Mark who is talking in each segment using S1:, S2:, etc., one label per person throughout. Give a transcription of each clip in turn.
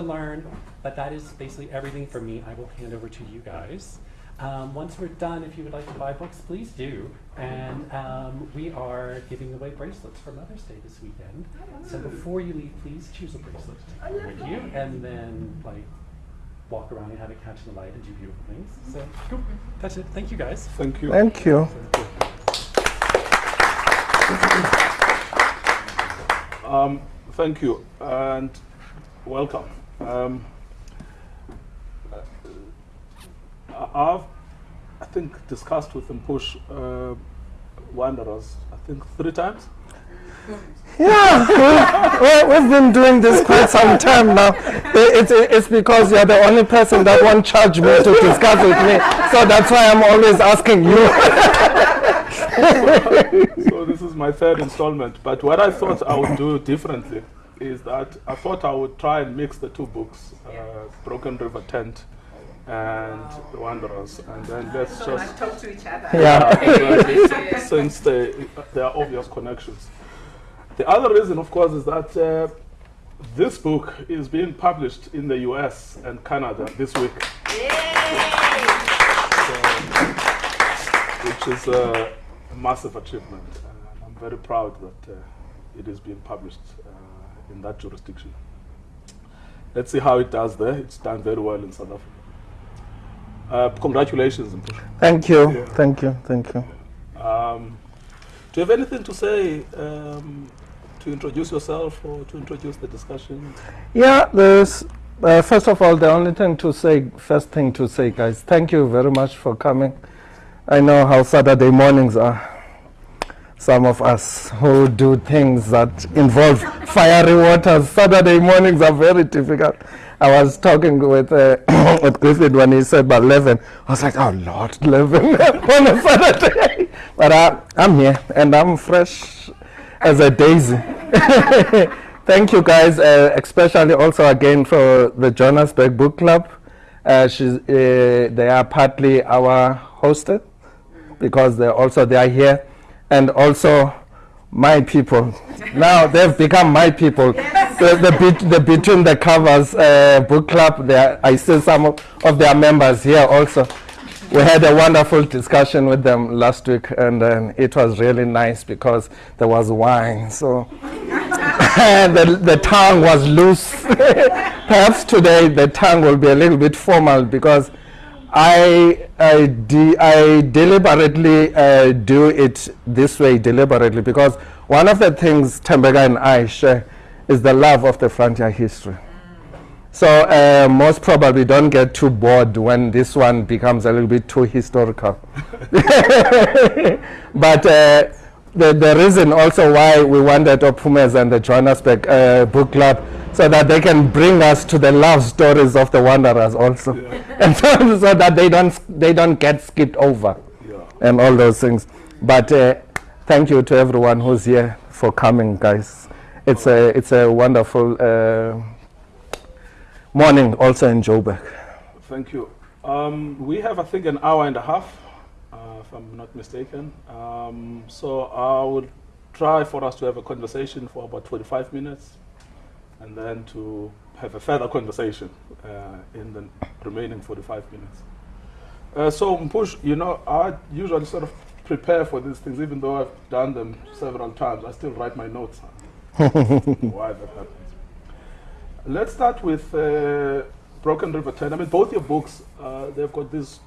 S1: to learn, but that is basically everything for me. I will hand over to you guys. Um, once we're done, if you would like to buy books, please do. And um, we are giving away bracelets for Mother's Day this weekend. So before you leave, please choose a bracelet to take with you, and then like walk around and have it catch the light and do beautiful things. So cool. That's it. Thank you guys.
S2: Thank you.
S3: Thank you.
S2: Um, thank you and welcome. Um, uh, I've, I think, discussed with Mpush uh, Wanderers, I think, three times.
S3: Yeah, we, we've been doing this quite some time now. It, it, it's because you're the only person that won't charge me to discuss with me. So that's why I'm always asking
S2: you. so this is my third installment. But what I thought I would do differently is that I thought I would try and mix the two books, uh, Broken River Tent and wow. the Wanderers, and then let's
S4: so
S2: just
S4: talk to each other.
S2: Yeah, since they, there are obvious connections. The other reason, of course, is that uh, this book is being published in the US and Canada this week. So, which is a massive achievement. And I'm very proud that uh, it is being published uh, in that jurisdiction. Let's see how it does there. It's done very well in South Africa. Uh, congratulations.
S3: Thank you. Yeah. Thank you. Thank you.
S2: Um, do you have anything to say um, to introduce yourself or to introduce the discussion?
S3: Yeah, there's, uh, first of all, the only thing to say, first thing to say, guys, thank you very much for coming. I know how Saturday mornings are. Some of us who do things that involve fiery waters, Saturday mornings are very difficult. I was talking with, uh, with Griffith when he said about 11. I was like, oh, Lord, 11 on a Saturday. But uh, I'm here and I'm fresh as a daisy. Thank you guys, uh, especially also again for the Johannesburg Book Club. Uh, uh, they are partly our hosted because they're also they are here, and also my people. now they've become my people. the, the, bit, the Between the Covers uh, Book Club, I see some of, of their members here also we had a wonderful discussion with them last week, and um, it was really nice because there was wine. So the, the tongue was loose. Perhaps today the tongue will be a little bit formal because I, I, de I deliberately uh, do it this way, deliberately, because one of the things Tembeka and I share is the love of the frontier history. So uh, most probably don't get too bored when this one becomes a little bit too historical. but uh, the, the reason also why we wanted Ophumes and the Johannesburg uh, Book Club so that they can bring us to the love stories of the wanderers also. Yeah. and so, so, that they don't, they don't get skipped over yeah. and all those things. But uh, thank you to everyone who's here for coming, guys. It's, a, it's a wonderful uh, morning also in Joburg.
S2: Thank you. Um, we have, I think, an hour and a half, uh, if I'm not mistaken. Um, so I will try for us to have a conversation for about 25 minutes and then to have a further conversation uh, in the remaining 45 minutes. Uh, so Mpush, you know, I usually sort of prepare for these things, even though I've done them several times, I still write my notes. Why that happens. Let's start with uh, Broken River Tent. I mean, both your books, uh, they've got these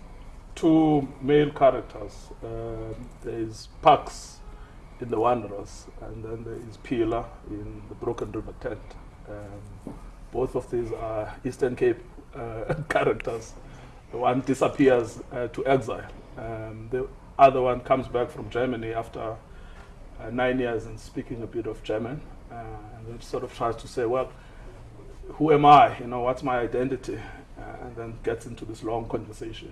S2: two male characters. Uh, there is Pax in The Wanderers, and then there is Pila in The Broken River Tent. Um, both of these are Eastern Cape uh, characters. One disappears uh, to exile. Um, the other one comes back from Germany after uh, nine years and speaking a bit of German. and then sort of tries to say, well, who am I? You know, what's my identity? Uh, and then gets into this long conversation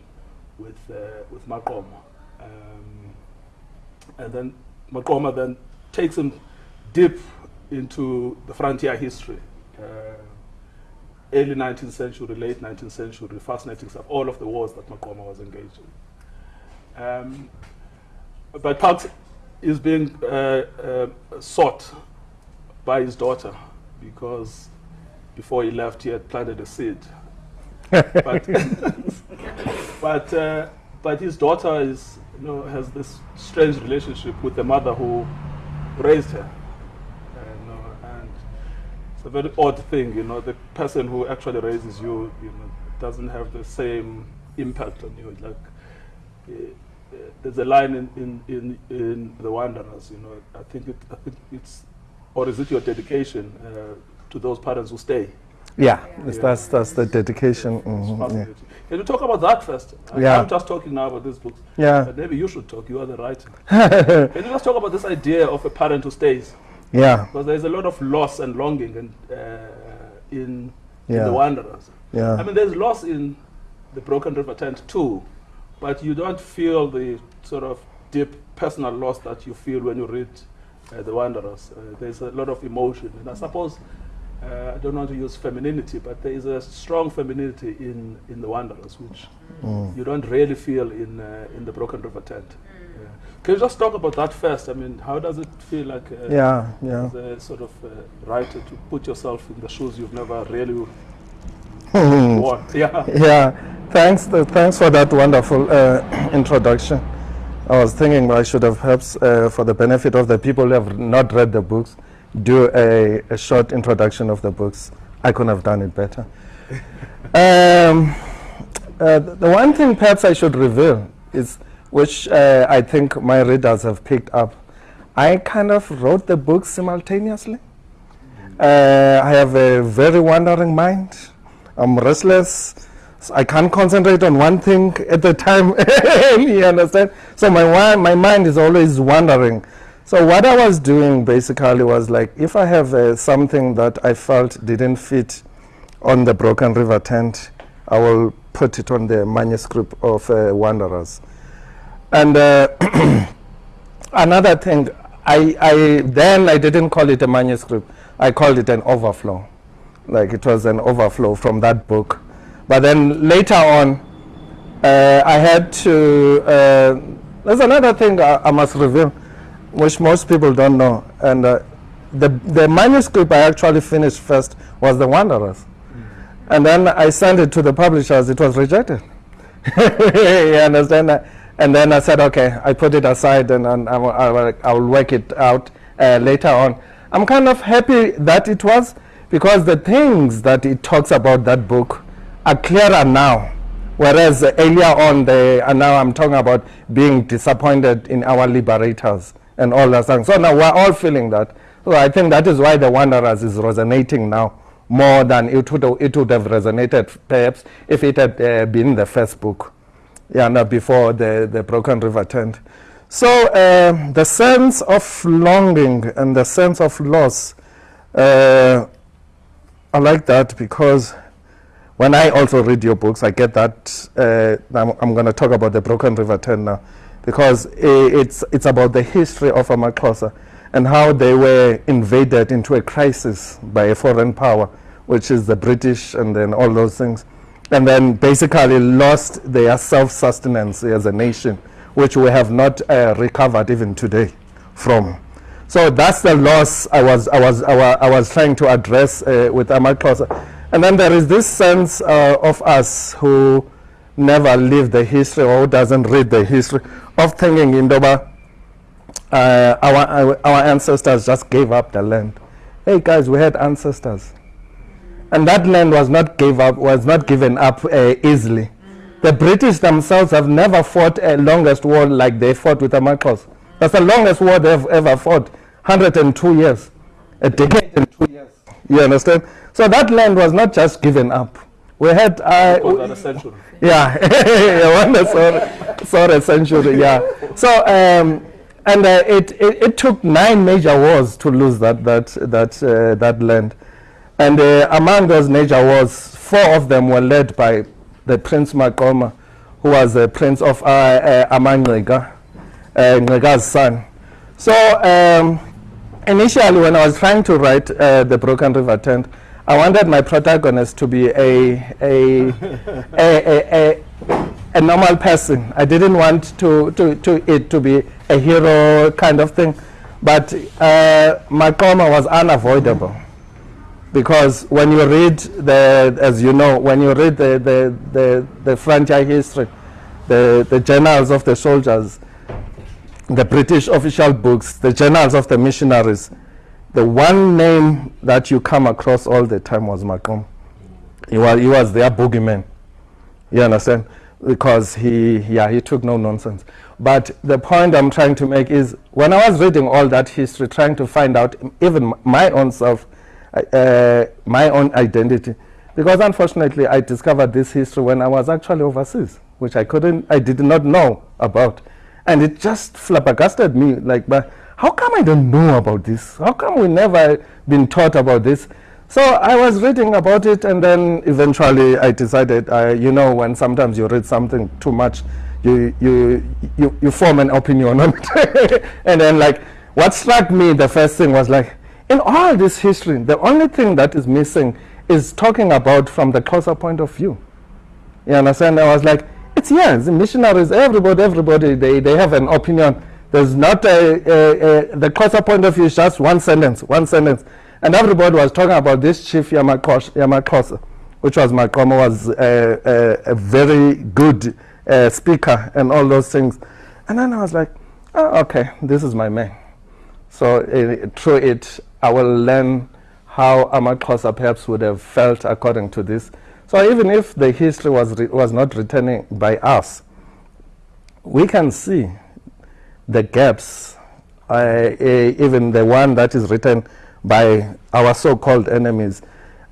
S2: with uh, with Maqoma. Um, and then Maqoma then takes him deep into the frontier history. Uh, early 19th century, late 19th century, fascinating stuff, all of the wars that Maqoma was engaged in. Um, but Pax is being uh, uh, sought by his daughter because before he left, he had planted a seed. but but uh, but his daughter is you know has this strange relationship with the mother who raised her. And, you know, and it's a very odd thing, you know. The person who actually raises you, you know, doesn't have the same impact on you. Like uh, uh, there's a line in, in, in, in The Wanderers, you know. I think it, I think it's, or is it your dedication uh, to those parents who stay?
S3: Yeah,
S2: Yeah.
S3: that's that's the dedication.
S2: It's
S3: mhm, yeah.
S2: Can you talk about that first? I-
S3: Yeah.
S2: I'm just talking now about this book.
S3: Yeah.
S2: But maybe you should talk. You are the writer. Can you just talk about this idea of a parent who stays?
S3: Yeah,
S2: Because there's a lot of loss and longing and, uh, in, in the Wanderers.
S3: yeah.
S2: I mean, there's loss in the Broken River tent too, but you don't feel the sort of deep personal loss that you feel when you read uh, the Wanderers. Uh, there's a lot of emotion, and I suppose uh, I don't want to use femininity, but there is a strong femininity in, in the Wanderers, which
S3: Mm.
S2: you don't really feel in uh, in the Broken River tent. Yeah. Can you just talk about that first? I mean, how does it feel like? Uh,
S3: Yeah, yeah.
S2: as a sort of uh, writer to put yourself in the shoes you've never really worn. Yeah.
S3: Yeah, thanks. th- thanks for that wonderful uh, introduction. I was thinking I should have perhaps, uh, for the benefit of the people who have not read the books, do a, a short introduction of the books. I couldn't have done it better. um, uh, the one thing perhaps I should reveal is, which uh, I think my readers have picked up, I kind of wrote the book simultaneously. Uh, I have a very wandering mind. I'm restless. So I can't concentrate on one thing at a time. you understand? So my my mind is always wandering. So what I was doing basically was like, if I have uh, something that I felt didn't fit on the Broken River tent, I will put it on the manuscript of uh, Wanderers. And uh, another thing, I, I then I didn't call it a manuscript. I called it an overflow, like it was an overflow from that book. But then later on, uh, I had to. Uh, there's another thing I, I must reveal, which most people don't know, and uh, the the manuscript I actually finished first was the Wanderers, and then I sent it to the publishers. It was rejected. you understand that? And then I said, okay, I put it aside and, and I, will, I, will, I will work it out uh, later on. I'm kind of happy that it was because the things that it talks about that book are clearer now. Whereas uh, earlier on, they, and now I'm talking about being disappointed in our liberators and all that. So now we're all feeling that. So I think that is why the Wanderers is resonating now more than it would, it would have resonated perhaps if it had uh, been the first book yeah, no, before the, the Broken River tent. So uh, the sense of longing and the sense of loss, uh, I like that because when I also read your books, I get that. Uh, I'm, I'm going to talk about the Broken River tent now because it's, it's about the history of Amaxhosa and how they were invaded into a crisis by a foreign power, which is the British and then all those things and then basically lost their self-sustenance as a nation, which we have not uh, recovered even today from. So that's the loss I was, I was, I wa- I was trying to address uh, with Amaxhosa. And then there is this sense uh, of us who never live the history or doesn't read the history of thinking Indoba, uh, our, our, ancestors just gave up the land. Hey guys, we had ancestors and that land was not gave up was not given up uh, easily. The British themselves have never fought a longest war like they fought with the Amaxhosa. That's the longest war they've ever fought, 102 years, a decade and two years. You understand? So that land was not just given up. We had uh,
S2: Call that a century.
S3: yeah, yeah, one sorry, sorry, century. Yeah. So um, and uh, it, it it took nine major wars to lose that that that uh, that land, and uh, among those major wars, four of them were led by the Prince Maqoma, who was the prince of uh, uh, uh, son. So um, initially, when I was trying to write uh, the Broken River Tent, I wanted my protagonist to be a a, a, a, a, normal person. I didn't want to, to, to it to be a hero kind of thing, but uh, Maqoma was unavoidable. because when you read the, as you know, when you read the the the, the history, the the journals of the soldiers, the British official books, the journals of the missionaries, the one name that you come across all the time was Macom. He was, he was their boogeyman. You understand? Because he, yeah, he took no nonsense. But the point I'm trying to make is when I was reading all that history, trying to find out even my own self, uh, my own identity, because unfortunately I discovered this history when I was actually overseas, which I couldn't, I did not know about. And it just flabbergasted me, like, but how come I don't know about this? How come we never been taught about this? So I was reading about it, and then eventually I decided, uh, you know, when sometimes you read something too much, you you you, you form an opinion on it, and then like what struck me the first thing was like, in all this history, the only thing that is missing is talking about from the closer point of view. You understand? I was like, it's yes, missionaries, everybody, everybody, they, they have an opinion. There's not a, a, a the closer point of view is just one sentence, one sentence. And everybody was talking about this chief Yamakos- Yamakosa, which was Maqoma, was a, a, very good uh, speaker and all those things. And then I was like, oh, okay, this is my man. So uh, through it, I will learn how Amaxhosa perhaps would have felt according to this. So even if the history was, was not written by us, we can see the gaps, uh, even the one that is written by our so-called enemies.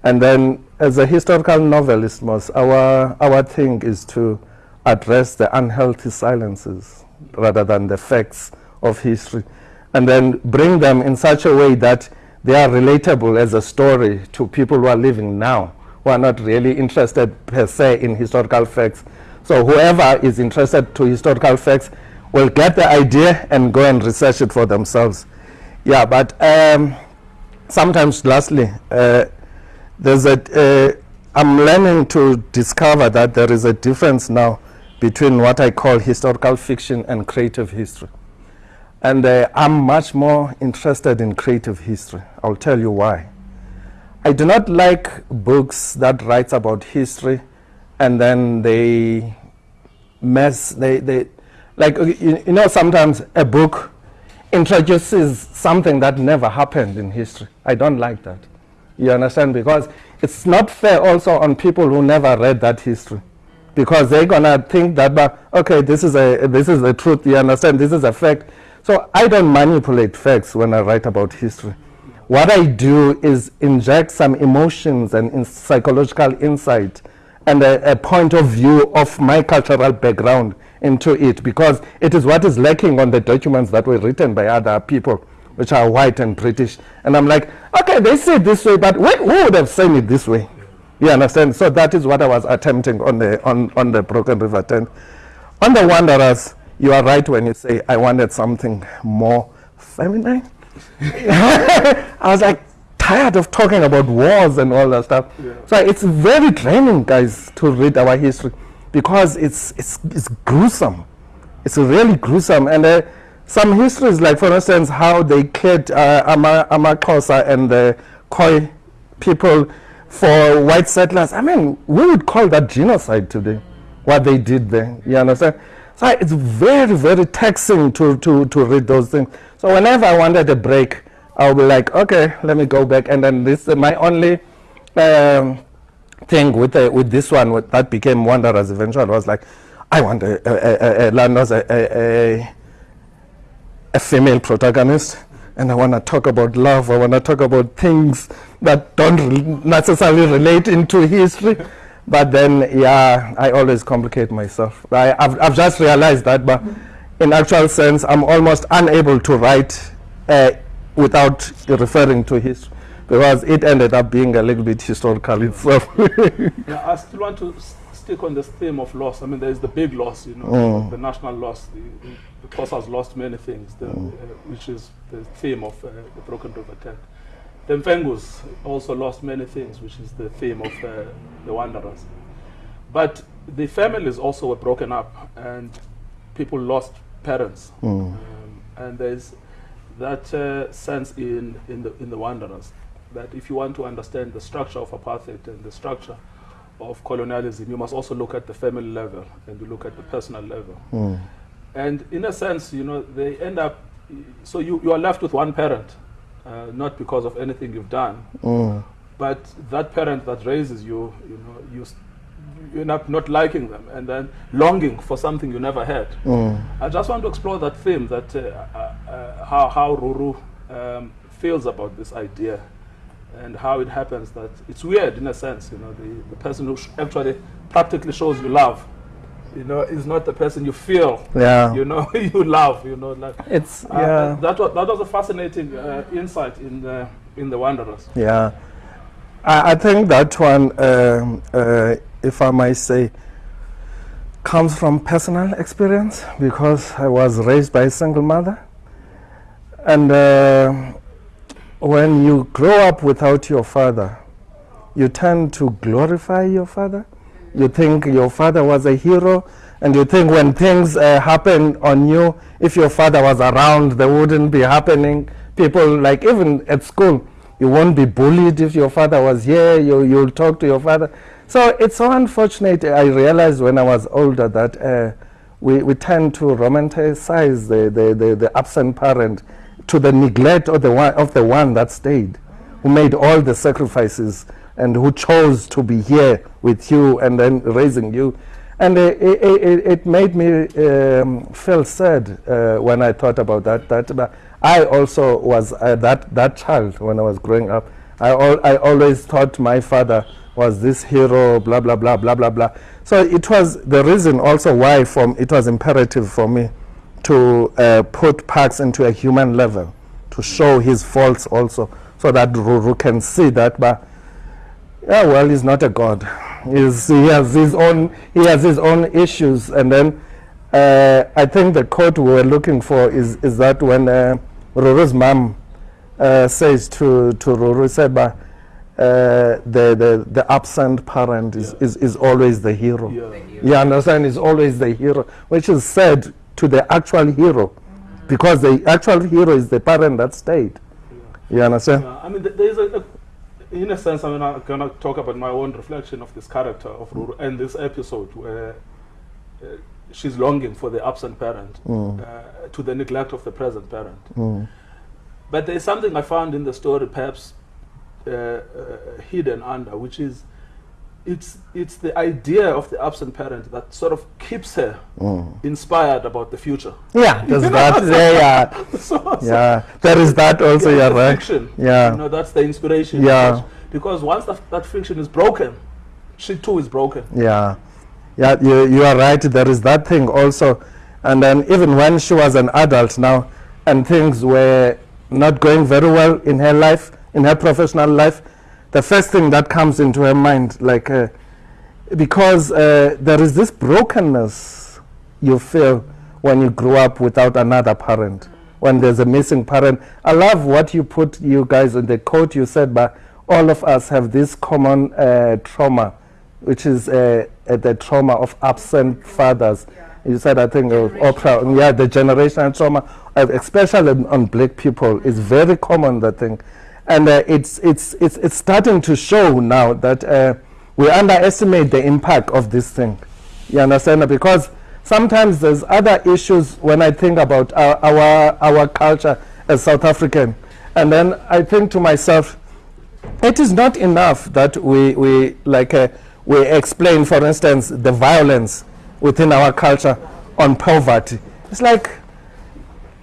S3: And then as a historical novelist, most, our, our thing is to address the unhealthy silences rather than the facts of history. And then bring them in such a way that they are relatable as a story to people who are living now, who are not really interested per se in historical facts. So whoever is interested to historical facts will get the idea and go and research it for themselves. Yeah, but um, sometimes lastly, uh, there's a, uh, I'm learning to discover that there is a difference now between what I call historical fiction and creative history. And uh, I'm much more interested in creative history. I'll tell you why. I do not like books that writes about history and then they mess, they, they like, you, you know, sometimes a book introduces something that never happened in history. I don't like that. You understand? Because it's not fair also on people who never read that history. Because they're gonna think that, okay, this is a this is the truth. You understand? This is a fact. So I don't manipulate facts when I write about history. What I do is inject some emotions and in psychological insight and a, a point of view of my cultural background into it because it is what is lacking on the documents that were written by other people which are white and British. And I'm like, okay, they say it this way, but wh- who would have said it this way? You understand? So that is what I was attempting on the on, on the Broken River tent. On the Wanderers, you are right when you say I wanted something more feminine. I was like tired of talking about wars and all that stuff. So it's very draining, guys, to read our history because it's it's it's gruesome. It's really gruesome. And uh, some histories, like for instance, how they killed uh, Ama- Amaxhosa and the Khoi people for white settlers. I mean, we would call that genocide today, what they did there. You understand? So it's very, very taxing to, to, to read those things. So whenever I wanted a break, I'll be like, okay, let me go back. And then this is my only um, thing with the, with this one with, that became Wanderers eventually was like, I want a, a, a, a, a, a, a, female protagonist and I want to talk about love. I want to talk about things that don't re- necessarily relate into history. But then, yeah, I always complicate myself. I, I've, I've just realized that, but in actual sense, I'm almost unable to write uh, without referring to history because it ended up being a little bit historical itself.
S2: Yeah, I still want to stick on this theme of loss. I mean, there's the big loss, you know,
S3: Mm.
S2: the national loss. The, the, has lost many things, the, uh, which is the theme of uh, the Broken River Tent. The Mfengus also lost many things, which is the theme of uh, the Wanderers. But the families also were broken up, and people lost parents.
S3: Mm.
S2: Um, and there's that uh, sense in, in, the, in the Wanderers. That if you want to understand the structure of apartheid and the structure of colonialism, you must also look at the family level and you look at the personal level.
S3: Mm.
S2: And in a sense, you know, they end up, so you, you are left with one parent, uh, not because of anything you've done,
S3: Mm.
S2: but that parent that raises you, you know, you, you end up not liking them and then longing for something you never had.
S3: Mm.
S2: I just want to explore that theme, that uh, uh, uh, how, how Ruru um, feels about this idea and how it happens that it's weird in a sense, you know, the, the person who sh- actually practically shows you love, you know, is not the person you feel,
S3: Yeah.
S2: you know, you love, you know, like.
S3: It's
S2: Uh,
S3: yeah.
S2: that, was, that was a fascinating uh, insight in the, in the Wanderers.
S3: Yeah, I, I think that one, um, uh, if I might say, comes from personal experience because I was raised by a single mother. And uh, when you grow up without your father, you tend to glorify your father. You think your father was a hero, and you think when things uh, happen on you, if your father was around, they wouldn't be happening. People, like even at school, you won't be bullied if your father was here, you, you'll talk to your father. So it's so unfortunate. I realized when I was older that uh, we, we tend to romanticize the, the, the, the absent parent to the neglect of the, one, of the one that stayed, who made all the sacrifices and who chose to be here with you and then raising you. And it, it, it made me um, feel sad uh, when I thought about that. That I also was uh, that, that child when I was growing up. I, al- I always thought my father was this hero, blah, blah, blah, blah, blah, blah. So it was the reason also why from, it was imperative for me to uh, put Pax into a human level, to show his faults also, so that Ruru can see that, but yeah, well, he's not a god. He's, he has his own he has his own issues, and then uh, I think the quote we were looking for is is that when uh, Ruru's mom uh, says to to Ruru, said, "But uh, the, the the absent parent is,
S2: Yeah.
S3: is, is always the hero."
S2: Yeah.
S3: You understand? Is always the hero, which is said to the actual hero, because the actual hero is the parent that stayed. You understand?
S2: Yeah, I mean, there is a, a, in a sense, I mean, I'm gonna talk about my own reflection of this character of Ruru and this episode where uh, she's longing for the absent parent
S3: Mm.
S2: uh, to the neglect of the present parent.
S3: Mm.
S2: But there is something I found in the story, perhaps uh, uh, hidden under, which is it's it's the idea of the absent parent that sort of keeps her
S3: Mm.
S2: inspired about the future.
S3: Yeah, there's that. Yeah, yeah.
S2: so, so-
S3: there is that also.
S2: yeah,
S3: You're right. Yeah.
S2: you know, that's the inspiration.
S3: Yeah.
S2: Because, once that, that fiction is broken, she too is broken.
S3: Yeah, yeah, you, you are right. There is that thing also. And then even when she was an adult now, and things were not going very well in her life, in her professional life, the first thing that comes into her mind, like, uh, because uh, there is this brokenness you feel when you grow up without another parent, when there's a missing parent. I love what you put, you guys, in the quote you said, but all of us have this common uh, trauma, which is uh, uh, the trauma of absent fathers. You said, I think, of Oprah, yeah, the generational trauma, uh, especially on, black people, is very common, that thing. And uh, it's, it's, it's, it's starting to show now that uh, we underestimate the impact of this thing. You understand? Because sometimes there's other issues when I think about our, our, our culture as South African. And then I think to myself, it is not enough that we, we like uh, we explain, for instance, the violence within our culture on poverty. It's like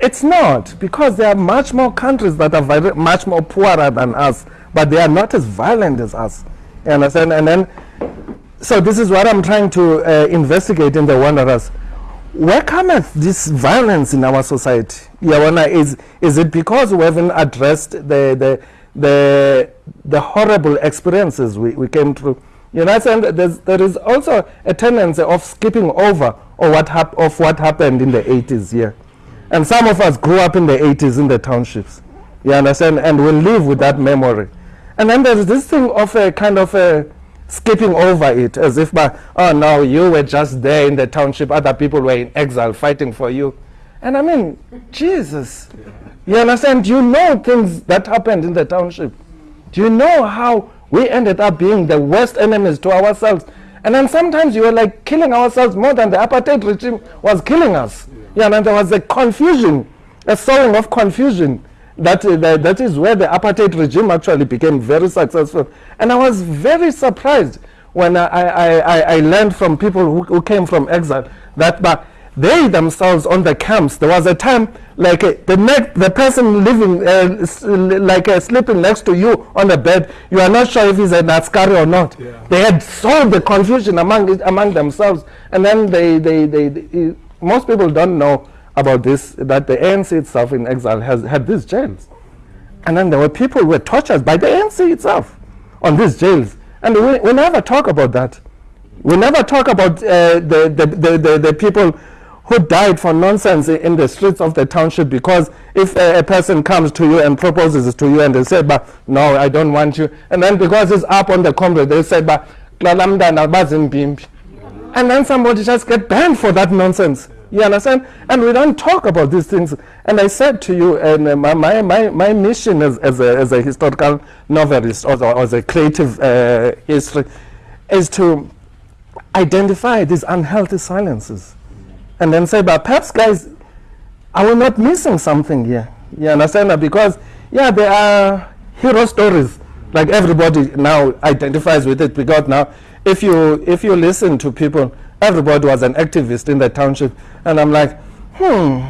S3: it's not because there are much more countries that are much more poorer than us, but they are not as violent as us. You understand? And then, so this is what I'm trying to uh, investigate in the Wanderers. Where cometh this violence in our society? Yawana, is is it because we haven't addressed the the the, the horrible experiences we, we came through? You understand? There's, there is also a tendency of skipping over or what hap- of what happened in the 80s here. And some of us grew up in the 80s in the townships. You understand? And we live with that memory. And then there's this thing of a kind of a skipping over it as if, by, oh no, you were just there in the township, other people were in exile fighting for you. And I mean, Jesus. You understand? You know things that happened in the township. Do you know how we ended up being the worst enemies to ourselves? And then sometimes you were like killing ourselves more than the apartheid regime was killing us. Yeah, and there was a confusion, a sowing of confusion. That, uh, that, that is where the apartheid regime actually became very successful. And I was very surprised when I, I, I, I learned from people who, who came from exile that but they themselves on the camps, there was a time like uh, the next, the person living uh, like uh, sleeping next to you on the bed, you are not sure if he's an Askari or not.
S2: Yeah.
S3: They had solved the confusion among among themselves, and then they, they, they, they most people don't know about this that the ANC itself in exile has had these jails. And then there were people who were tortured by the ANC itself on these jails. And we, we never talk about that. We never talk about uh, the, the, the, the, the people who died for nonsense in the streets of the township because if a, a person comes to you and proposes to you and they say, but no, I don't want you. And then because it's up on the comrade, they say, but. And then somebody just get banned for that nonsense. You understand? And we don't talk about these things. And I said to you, and uh, my, my, my, mission as, as, a, as a historical novelist or, or as a creative uh, history is to identify these unhealthy silences and then say, but perhaps, guys, are we not missing something here? You understand? that? Because, yeah, there are hero stories. Like everybody now identifies with it because now, if you if you listen to people, everybody was an activist in the township, and I'm like, hmm.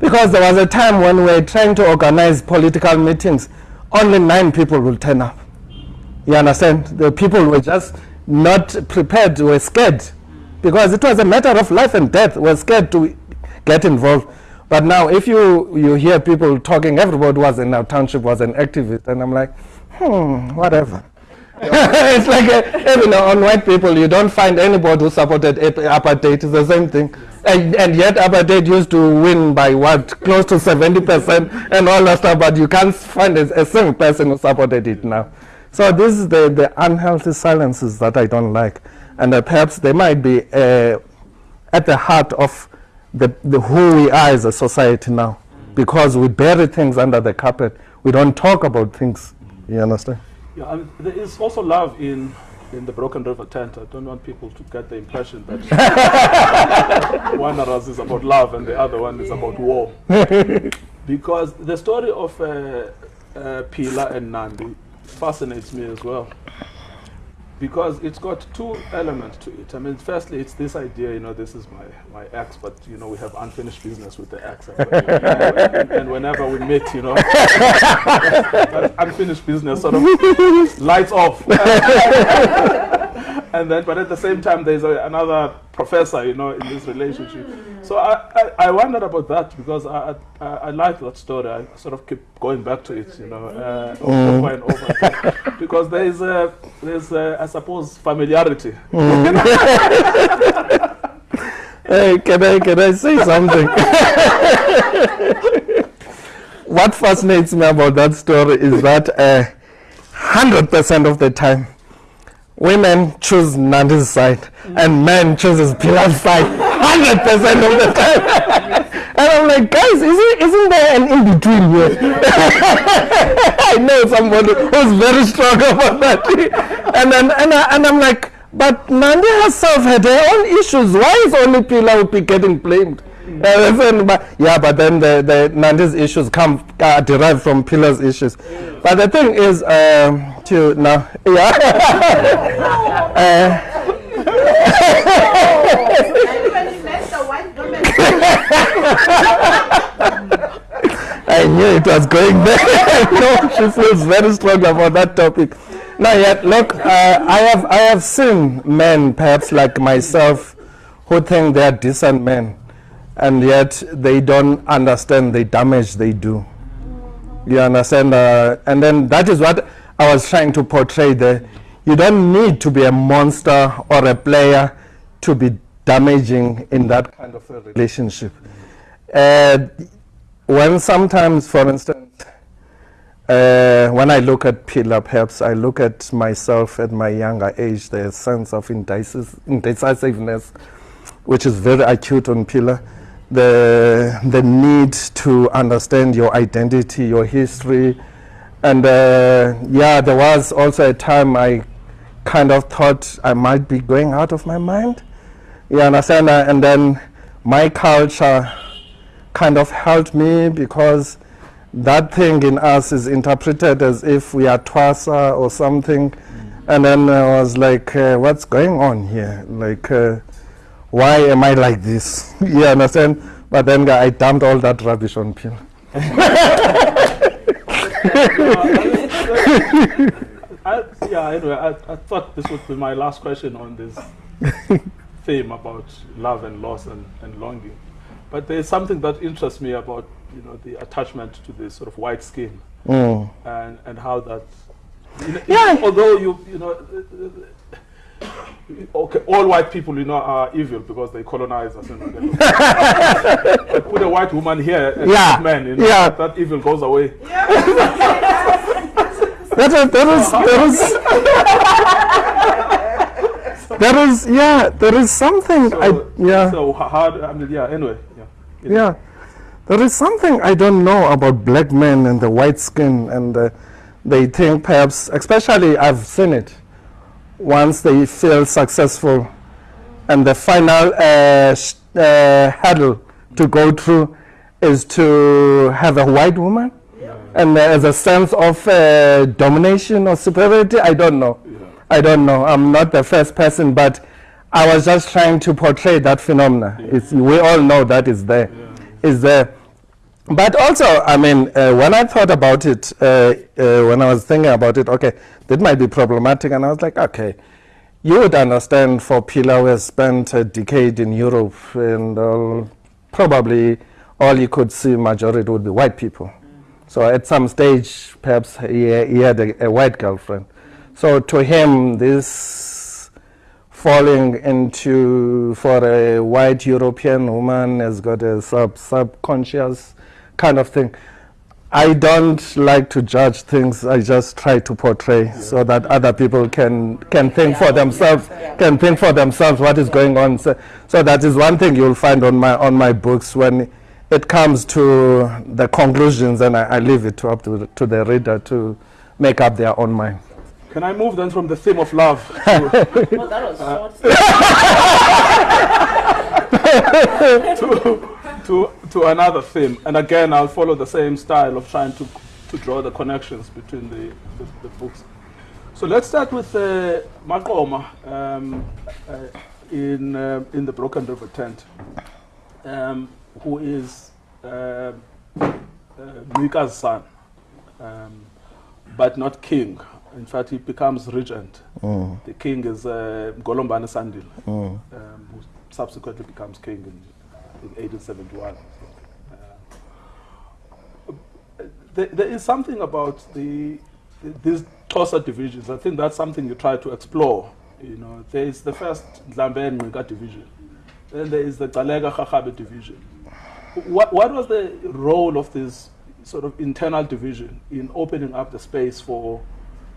S3: because there was a time when we were trying to organize political meetings, only nine people will turn up. You understand? The people were just not prepared, were scared. Because it was a matter of life and death, were scared to get involved. But now, if you, you hear people talking, everybody was in our township was an activist, and I'm like, hmm, whatever. it's like, a, you know, on white people, you don't find anybody who supported ap- apartheid. It's the same thing. And, and yet, apartheid used to win by what? Close to 70% and all that stuff, but you can't find a, a single person who supported it now. So, this is the, the unhealthy silences that I don't like. And uh, perhaps they might be uh, at the heart of the, the who we are as a society now because we bury things under the carpet. We don't talk about things. You understand?
S2: Yeah, there is also love in in the Broken River tent. I don't want people to get the impression that one of us is about love and the other one is about war. because the story of uh, uh, Pila and Nandi fascinates me as well. Because it's got two elements to it. I mean, firstly, it's this idea, you know, this is my, my ex, but, you know, we have unfinished business with the ex. And, whenever we meet, you know, unfinished business sort of lights off. and then, but at the same time, there's a, another professor, you know, in this relationship. So I, I, I wondered about that because I, I, I like that story. I sort of keep going back to it, you know, uh, over and over because there is, a, there's a, I suppose, familiarity.
S3: Hey, can I, can I say something? what fascinates me about that story is that uh, 100% of the time, women choose Nandi's side and men chooses Pilar's side 100% of the time. and I'm like, guys, isn't, isn't there an in-between here? I know somebody who's very strong about that. and, then, and, I, and I'm like, but Nandi herself had her own issues. Why is only Pilar be getting blamed? Then, but, yeah, but then the, the Nandi's issues come uh, derived from Pilar's issues. But the thing is, um, to now, yeah. I knew it was going there. no, she feels very strong about that topic. Now, yet, look, uh, I have I have seen men, perhaps like myself, who think they are decent men, and yet they don't understand the damage they do. You understand? Uh, and then that is what I was trying to portray there. You don't need to be a monster or a player to be damaging in that kind of a relationship. Uh, when sometimes, for instance, uh, when I look at Pillar, perhaps I look at myself at my younger age, the sense of indecis- indecisiveness, which is very acute on Pillar, the, the need to understand your identity, your history, and uh, yeah, there was also a time I kind of thought I might be going out of my mind. You understand? Uh, And then my culture kind of helped me because that thing in us is interpreted as if we are twasa or something. And then I was like, uh, what's going on here? Like, uh, why am I like this? you understand? But then I dumped all that rubbish on Peel.
S2: I, yeah, anyway, I, I thought this would be my last question on this theme about love and loss and, and longing. But there's something that interests me about, you know, the attachment to this sort of white skin
S3: Mm.
S2: and, and how that, you know,
S3: Yeah.
S2: although you, you know, okay, all white people, you know, are evil because they colonize us. You know, they- put a white woman here and
S3: Yeah.
S2: a man, you know,
S3: Yeah.
S2: that evil goes away.
S3: That is, that is, that is, there is, yeah, there is something, I, yeah,
S2: So h- how, I mean, yeah, anyway, yeah.
S3: yeah. There is something I don't know about black men and the white skin, and uh, they think perhaps, especially I've seen it, once they feel successful, and the final uh, uh, hurdle to go through is to have a white woman. And uh, as a sense of uh, domination or superiority, I don't know. I don't know. I'm not the first person, but I was just trying to portray that phenomena. It's, we all know that is there. Is there. But also, I mean, uh, when I thought about it, uh, uh, when I was thinking about it, okay, that might be problematic, and I was like, okay, you would understand for Pilar, who has spent a decade in Europe, and all, probably all you could see majority would be white people. So at some stage, perhaps he, he had a, a white girlfriend. So to him, this falling into for a white European woman has got a sub subconscious kind of thing. I don't like to judge things. I just try to portray so that other people can can think for themselves, can think for themselves what is going on. So, so that is one thing you'll find on my on my books when it comes to the conclusions, and I, I leave it to up to, the- to the reader to make up their own mind.
S2: Can I move then from the theme of love to,
S4: Well, that was uh, short.
S2: to, to, to another theme? And again, I'll follow the same style of trying to, to draw the connections between the, the, the books. So let's start with uh, Maqoma um, uh, in, uh, in the Broken River tent, um, who is uh, uh, Ngqika's son, um, but not king. In fact, he becomes regent.
S3: Mm,
S2: The king is uh, Golombane Sandil,
S3: mm,
S2: um, who subsequently becomes king in, in 1871. Uh, there, there is something about the, the these Xhosa divisions. I think that's something you try to explore. You know, there is the first Dlambe and Mwinga division. Then there is the Gcaleka Rharhabe division. What, what was the role of this sort of internal division in opening up the space for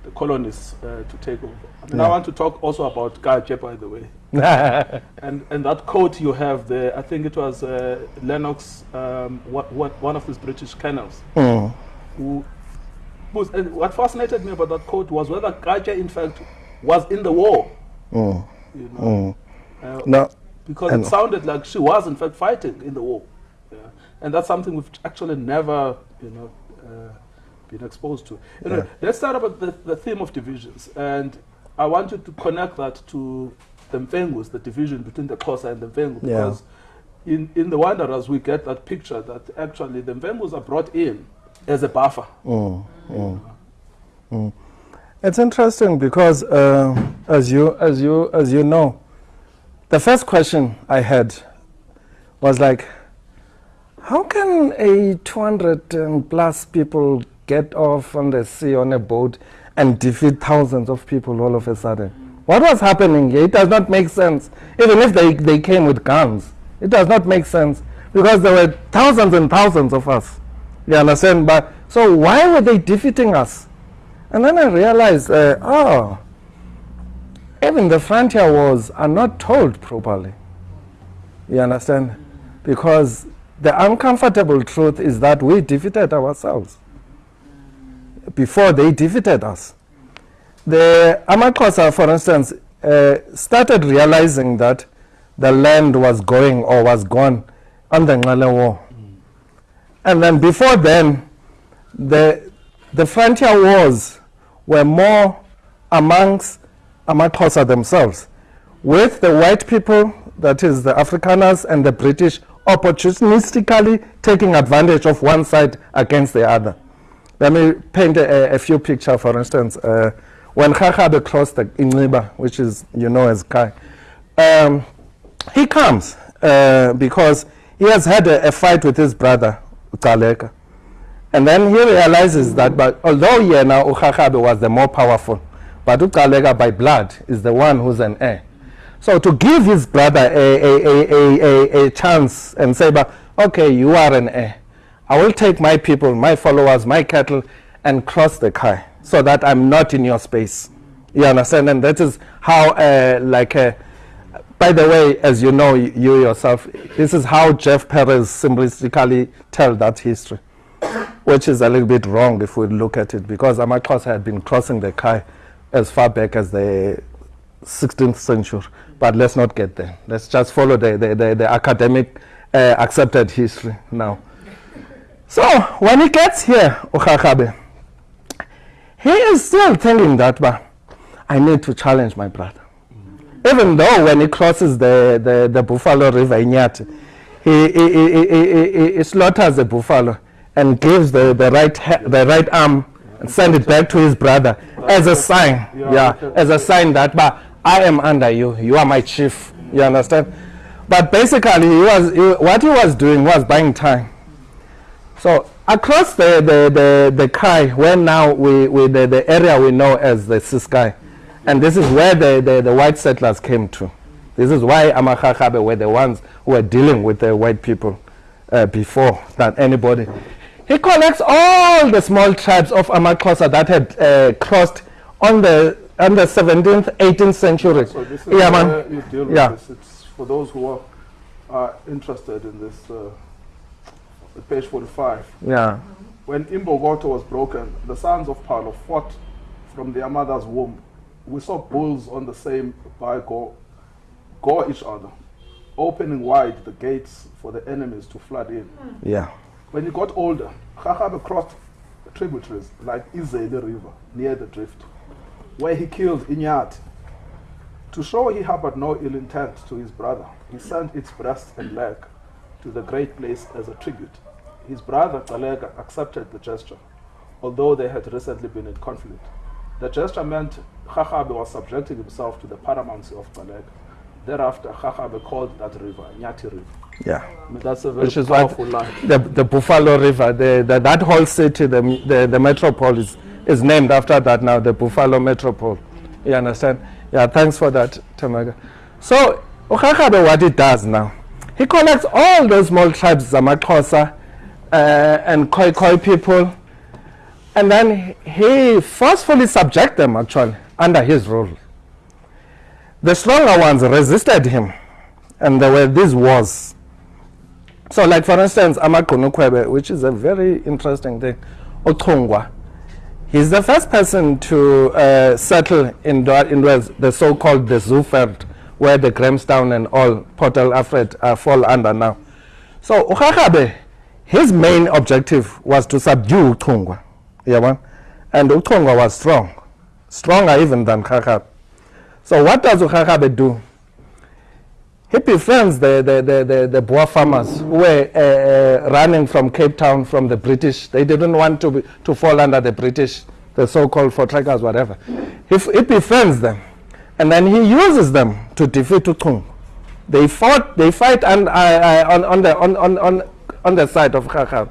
S2: the colonists uh, to take over? I mean, I want to talk also about Gaje, by the way. And, and that quote you have there, I think it was uh, Lennox, um, what, what, one of these British colonels,
S3: mm,
S2: who was, and what fascinated me about that quote was whether Gaje, in fact, was in the war.
S3: mm,
S2: You know,
S3: mm.
S2: uh,
S3: No,
S2: because it sounded like she was in fact fighting in the war, yeah. and that's something we've actually never, you know, uh, been exposed to. Anyway, let's start about the, the theme of divisions, and I want you to connect that to the Mfengus, the division between the Xhosa and the Mfengu,
S3: Yeah.
S2: because in, in the Wanderers we get that picture that actually the Mfengus are brought in as a buffer.
S3: Mm, mm, mm. It's interesting because, uh, as you as you as you know, the first question I had was like, how can a 200 and plus people get off on the sea on a boat and defeat thousands of people all of a sudden? What was happening here? It does not make sense. Even if they, they came with guns, it does not make sense because there were thousands and thousands of us. You understand? But so why were they defeating us? And then I realized, uh, oh, even the frontier wars are not told properly. You understand? Because the uncomfortable truth is that we defeated ourselves. before they defeated us. The Amaxhosa, for instance, uh, started realizing that the land was going or was gone on the Ngale War. And then before then, the, the frontier wars were more amongst Amaxhosa themselves, with the white people, that is the Afrikaners and the British, opportunistically taking advantage of one side against the other. Let me paint a, a few pictures, for instance. Uh, when Rharhabe crossed the Inriba, which is, you know, as Kei, um, he comes uh, because he has had a, a fight with his brother, Utaleka. And then he realizes that, but although Yena Ukhakhabe was the more powerful, but Utaleka by blood is the one who's an heir. So to give his brother a, a, a, a, a, a chance and say, but, okay, you are an heir. I will take my people, my followers, my cattle, and cross the Kei so that I'm not in your space. You understand? And that is how, uh, like, uh, by the way, as you know, you yourself, this is how Jeff Peires simplistically tell that history, which is a little bit wrong if we look at it, because Amakos had been crossing the Kei as far back as the 16th century. But let's not get there. Let's just follow the, the, the, the academic uh, accepted history now. So when he gets here, Ukakabe, he is still telling that, but I need to challenge my brother. Even though when he crosses the, the, the Buffalo River in Nyati, he, he, he, he, slaughters the buffalo and gives the, the, right, the right arm and send it back to his brother as a sign.
S2: Yeah,
S3: Yeah, as a sign that, but I am under you. You are my chief. You understand? But basically, he was, he, what he was doing was buying time. So across the, the, the, the Kei, where now we, we the, the area we know as the Ciskei, and this is where the, the, the white settlers came to. This is why Amarharhabe were the ones who were dealing with the white people uh, before than anybody. He collects all the small tribes of Amaxhosa that had uh, crossed on the, on the 17th, 18th century.
S2: So this is
S3: yeah, man.
S2: you deal with
S3: Yeah.
S2: this. It's for those who are, are interested in this. Uh, page 45.
S3: Yeah.
S2: When Imbogoto was broken, the sons of Phalo fought from their mother's womb. We saw bulls on the same by go, go each other, opening wide the gates for the enemies to flood in.
S3: Yeah.
S2: When he got older, Rharhabe crossed tributaries like Izeli River near the drift, where he killed Inyat. To show he harbored no ill intent to his brother, he sent its breast and leg to the great place as a tribute. His brother Gcaleka accepted the gesture, although they had recently been in conflict. The gesture meant Rharhabe was subjecting himself to the paramountcy of Gcaleka. Thereafter, Rharhabe called that river Nyati River.
S3: Yeah.
S2: I mean, that's a very
S3: Which is
S2: powerful line.
S3: the, the Buffalo River, the, the, that whole city, the, the, the metropolis, is named after that now, the Buffalo Metropole. You understand? Yeah, thanks for that, Tamaga. So, Ukakabe, what it does now, he collects all those small tribes, Zamakosa uh, and Khoi Khoi people, and then he forcefully subject them, actually, under his rule. The stronger ones resisted him, and there were these wars. So, like for instance, Amagqunukhwebe, which is a very interesting thing, Otongwa, he's the first person to uh, settle in, the, in the, the so-called the Zuurveld, where the Grahamstown and all Port Alfred uh, fall under now. So, Ukakabe, his main objective was to subdue Utongwa, yeah, and Utongwa was strong, stronger even than Rharhabe. So, what does Ukakabe do? he befriends the, the, the, the, the Boer farmers who were uh, uh, running from Cape Town from the British. They didn't want to, be, to fall under the British, the so-called for Voortrekkers, whatever. He, he befriends them, and then he uses them to defeat Utung. They fought. They fight on, uh, uh, on, on, the, on, on, on, on the side of Khakab.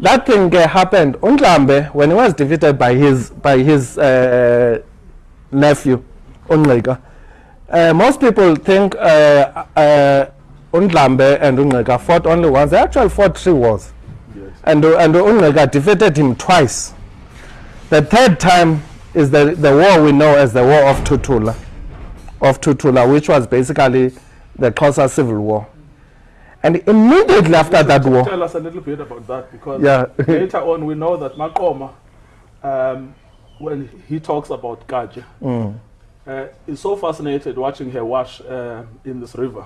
S3: That thing uh, happened. Undlambe, when he was defeated by his, by his uh, nephew, Ungqika, uh, most people think uh, uh, Undlambe and Ungqika fought only once. They actually fought three wars.
S2: Yes.
S3: And, and Ungqika defeated him twice. The third time is the, the war we know as the War of Tutula, of Tutula, which was basically the Xhosa Civil War. And immediately after that war,
S2: Tell us a little bit about that because
S3: Yeah.
S2: later on we know that Maqoma um, when he talks about Kaja,
S3: Mm.
S2: uh, is so fascinated watching her wash uh, in this river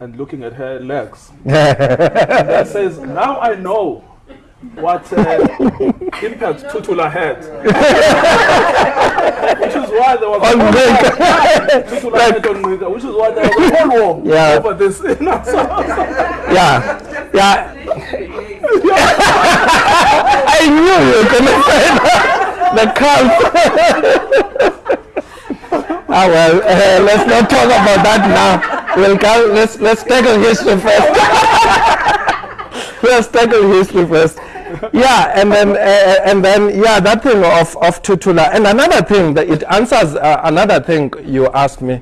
S2: and looking at her legs. and says, now I know what uh, impact Tutula had. which is why there was a
S3: On
S2: whole
S3: Nika.
S2: war. Tutula had on Nika, which is why there was a whole war
S3: Yeah.
S2: over this. You know, so-
S3: yeah, yeah. I knew you were going to say that. The cult. ah well, uh, let's not talk about that now. We'll go, let's let's tackle history first. let's tackle history first. Yeah, and then uh, and then yeah, that thing of of Tutula, and another thing that it answers uh, another thing you asked me.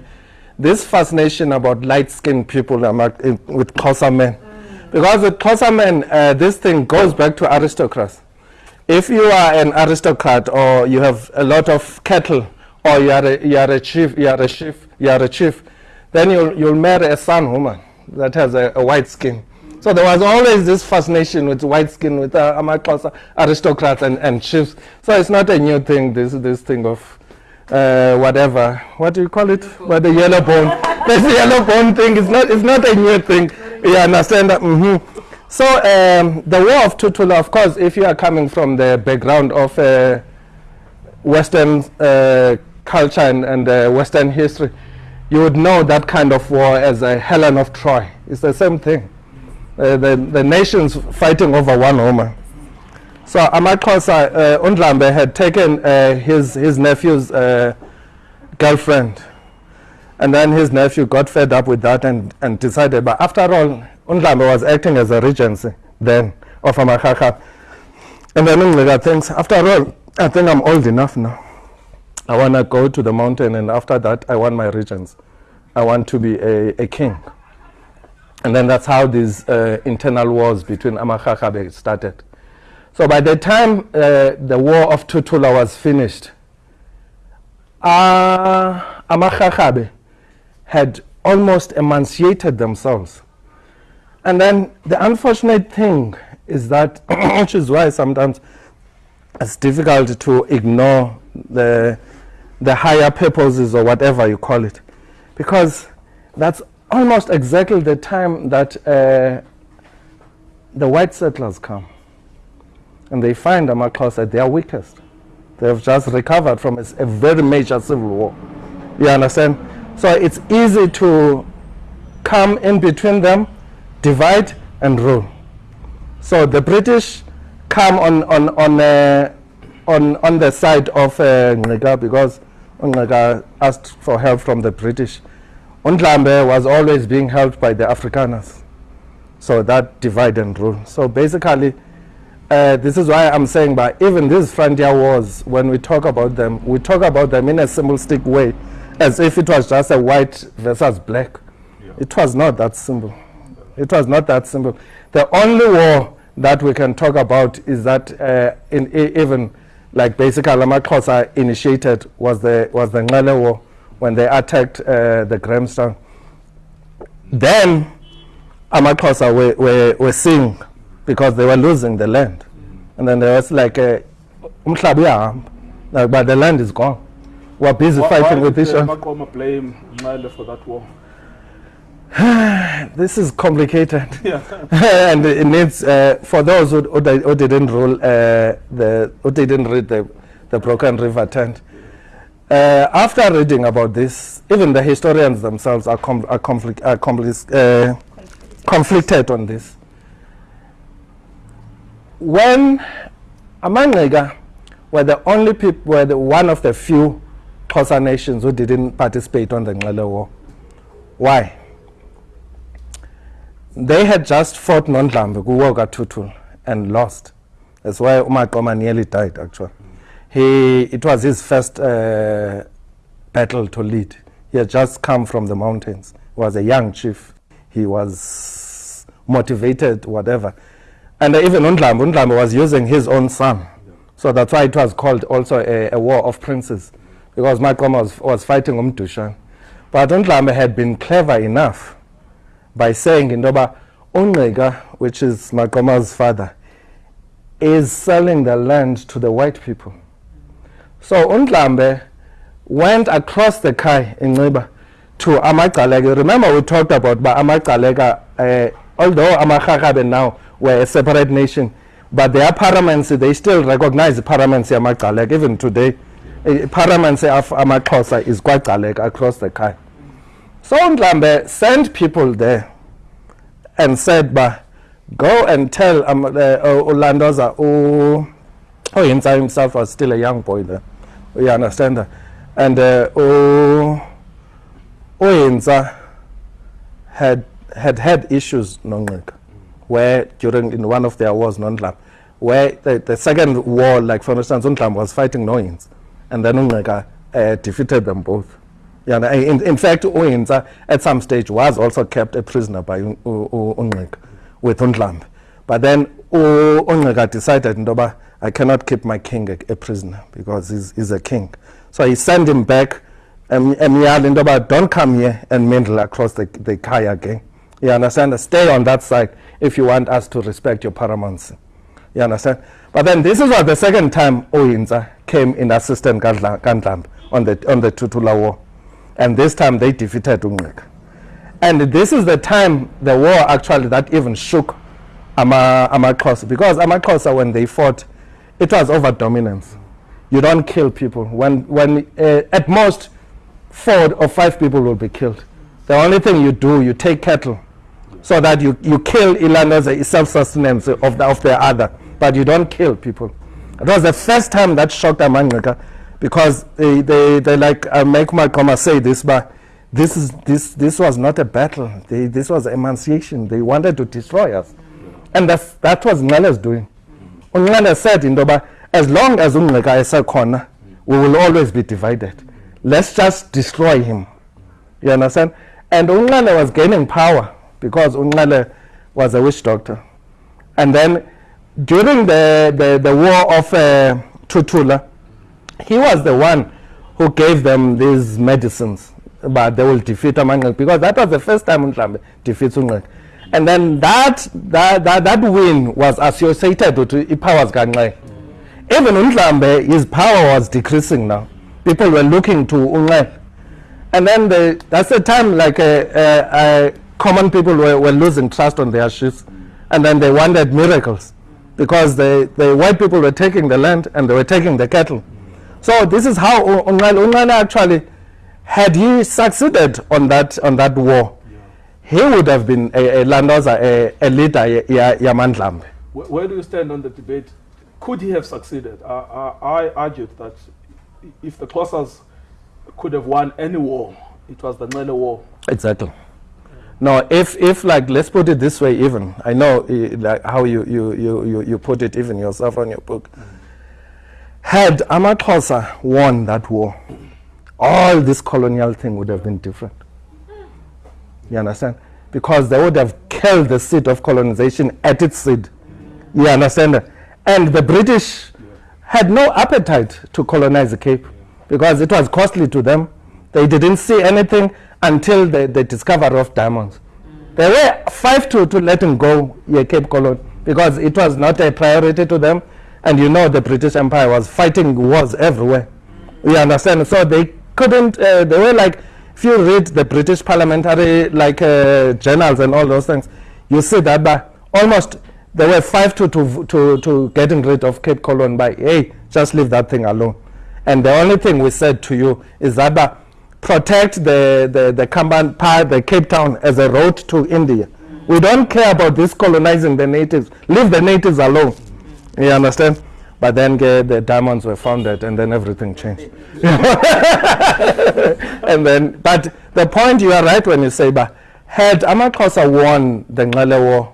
S3: This fascination about light-skinned people among, in, with Xhosa men, because with Xhosa men, uh, this thing goes back to aristocrats. If you are an aristocrat or you have a lot of cattle, or you are a, you are a chief, you are a chief, you are a chief, then you'll you'll marry a son woman that has a, a white skin. So there was always this fascination with white skin, with uh, Amaxhosa aristocrats and, and chiefs. So it's not a new thing, this, this thing of uh, whatever. What do you call it? But the yellow bone. this yellow bone thing is not, it's not a new thing. You understand that? hmm So um, the War of Tutula, of course, if you are coming from the background of uh, Western uh, culture and, and uh, Western history, you would know that kind of war as a Helen of Troy. It's the same thing. Uh, the, the nations fighting over one woman. So Amaxhosa, uh, Undlambe had taken uh, his, his nephew's uh, girlfriend. And then his nephew got fed up with that and, and decided, but after all, Undlambe was acting as a regency then of Amakaka. And then Undlambe thinks, after all, I think I'm old enough now. I want to go to the mountain, and after that, I want my regents. I want to be a, a king. And then that's how these uh, internal wars between Amarharhabe started. So by the time uh, the war of Tutula was finished, uh, Amarharhabe had almost emancipated themselves. And then the unfortunate thing is that, which is why sometimes it's difficult to ignore the, the higher purposes or whatever you call it, because that's almost exactly the time that uh, the white settlers come and they find Amaxhosa at their weakest. They have just recovered from a very major civil war. You understand? So it's easy to come in between them, divide and rule. So the British come on on on uh, on on the side of uh, Ngqika because Ngqika asked for help from the British. Undlambe was always being helped by the Afrikaners. So that divide and rule. So basically, uh, this is why I'm saying, but even these frontier wars, when we talk about them, we talk about them in a simplistic way, as if it was just a white versus black.
S2: Yeah.
S3: It was not that simple. It was not that simple. The only war that we can talk about is that uh, in, even like basically Amaxhosa initiated was the was the Nxele War when they attacked uh, the Grahamstown. Then Amaxhosa were, were, were seeing because they were losing the land. And then there was like uyahamba, like, but the land is gone. We're busy
S2: Why-
S3: fighting
S2: why
S3: with each
S2: uh,
S3: other.
S2: Maqoma blame Nxele for that war?
S3: This is complicated.
S2: Yeah.
S3: and it needs uh, for those who, who, who didn't rule uh, the who didn't read the the Broken River tent. Uh, after reading about this, even the historians themselves are, com- are, are uh, conflicted on this. When Amangega were the only people, were the one of the few Xhosa nations who didn't participate on the Nxele War. Why? they had just fought Nondlambe kuwoga Tutul and lost. That's why Umakoma nearly died actually. He, it was his first uh, battle to lead. He had just come from the mountains. He was a young chief. He was motivated, whatever. And even Undlambe, Undlambe was using his own son. So that's why it was called also a, a war of princes. Because Maqoma was, was fighting Umdushan. But Undlambe had been clever enough by saying into yoba uNgqika which is Maqoma's father is selling the land to the white people So Undlambe went across the Kei in Niba to Amagcaleka. Remember we talked about ba Amagcaleka, uh, although Amagcaleka now were a separate nation, but their paraments, they still recognize the paraments Amagcaleka even today. Uh, paraments of Amaxhosa is quite across the Kei. So Ndlambe sent people there and said, "Ba, go and tell um, uh, Ulandoza, oh, oh, Yinza himself was still a young boy there. You understand that? And uh, oh, Oyinza had had had issues Nongqika, where during in one of their wars, Nondlam, where the, the second war, like for instance, Undlam was fighting Noyins, and then Ungqika uh, defeated them both. Yeah, in, in fact, Oyinza at some stage was also kept a prisoner by Ungqika with Undlambe. But then Ungqika decided, Ndoba, I cannot keep my king a, a prisoner because he's, he's a king. So he sent him back and Emiyali Ndoba, don't come here and mingle across the, the Kei again. You understand? Stay on that side if you want us to respect your paramountcy. You understand? But then this is what the second time Oyinza came in assistant Kandlambe on the, on the Tutula War. And this time they defeated Ungqika. And this is the time the war actually that even shook Ama, Amaxhosa because Amaxhosa when they fought, it was over dominance. You don't kill people. When, when uh, at most four or five people will be killed. The only thing you do, you take cattle so that you, you kill Ilan as a self-sustenance of the, of the other, but you don't kill people. It was the first time that shocked Amangaka because they, they, they like uh, make my comma say this, but this, is, this, this was not a battle. They, this was emancipation. They wanted to destroy us. And that's, that was Nxele's doing. Ungqale said into yoba as long as ungqika esekhona we will always be divided. Let's just destroy him. You understand? And ungqale was gaining power because ungqale was a witch doctor. And then during the, the, the war of uh, tutula he was the one who gave them these medicines. But they will defeat Amanqika because that was the first time Ndlambe defeats Ungqika and then that, that, that, that win was associated with powers Ganxe. Even Ndlambe, his power was decreasing now. People were looking to Unxe. And then the, that's the time like uh, uh, uh, common people were, were losing trust on their chiefs. And then they wanted miracles because the, the white people were taking the land and they were taking the cattle. So this is how Unxe Unxe actually, had he succeeded on that, on that war, he would have been a, a landoza, a, a leader, ya, ya, Yamandlambe.
S2: Where, where do you stand on the debate? Could he have succeeded? Uh, uh, I argued that if the Xhosas could have won any war, it was the Nile War.
S3: Exactly. No, if, if like, let's put it this way even, I know eh, like how you, you, you, you, you put it even yourself on your book. Had Amaxhosa won that war, all this colonial thing would have been different. You understand? Because they would have killed the seed of colonization at its seed. You understand? And the British had no appetite to colonize the Cape because it was costly to them. They didn't see anything until the, the discovery of diamonds. They were five to, to letting go yeah, Cape Colony because it was not a priority to them. And you know the British Empire was fighting wars everywhere. You understand? So they couldn't, uh, they were like, if you read the British parliamentary like uh, journals and all those things, you see that by almost there were five to, to, to, to getting rid of Cape Colony by, hey, just leave that thing alone. And the only thing we said to you is that uh, protect the, the, the Kamban the Cape Town as a road to India. We don't care about this colonizing the natives. Leave the natives alone. You understand? But then the diamonds were founded and then everything changed. and then, but the point you are right when you say, but had Amaxhosa won the Nxele War,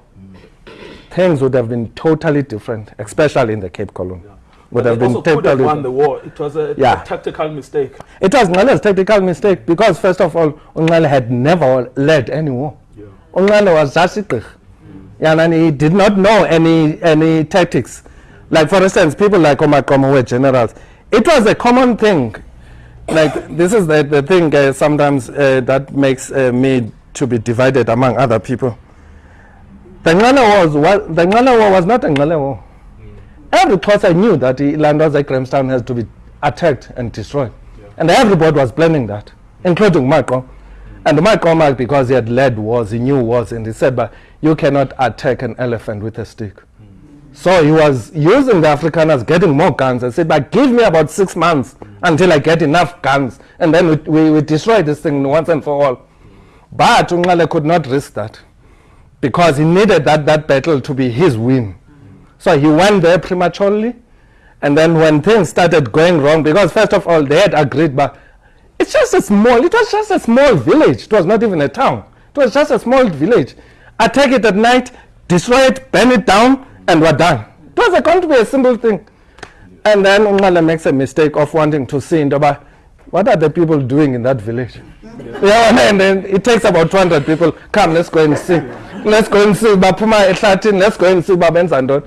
S3: things would have been totally different, especially in the Cape Colony. Would
S2: But
S3: have been
S2: also
S3: totally
S2: won the war. It was a,
S3: Yeah.
S2: a tactical mistake.
S3: It was Nxele's tactical mistake because, first of all, Nxele had never led any war.
S2: Yeah.
S3: Nxele was a. Mm. Yeah, and he did not know any, any tactics. Like, for instance, people like Omakomo were generals. It was a common thing. Like, this is the, the thing uh, sometimes uh, that makes uh, me to be divided among other people. The Nxele War was, the Nxele War was not a Nxele War. Every Xhosa knew that the land was like Grahamstown has to be attacked and destroyed.
S2: Yeah.
S3: And everybody was planning that, including Michael. And Michael, because he had led wars, he knew wars, and he said, but you cannot attack an elephant with a stick. So he was using the Afrikaners, getting more guns, I said, but give me about six months until I get enough guns, and then we, we, we destroy this thing once and for all. But Ungale could not risk that because he needed that, that battle to be his win. So he went there prematurely. And then when things started going wrong, because first of all, they had agreed, but it's just a small, it was just a small village. It was not even a town. It was just a small village. Attack it at night, destroy it, burn it down, and we're done. It was going to be a simple thing. And then Ungala makes a mistake of wanting to see Ndoba, what are the people doing in that village? Yeah, and then it takes about 200 people. Come, let's go and see. Let's go and see Bapuma Ehlatin. Let's go and see Babenza Ndon.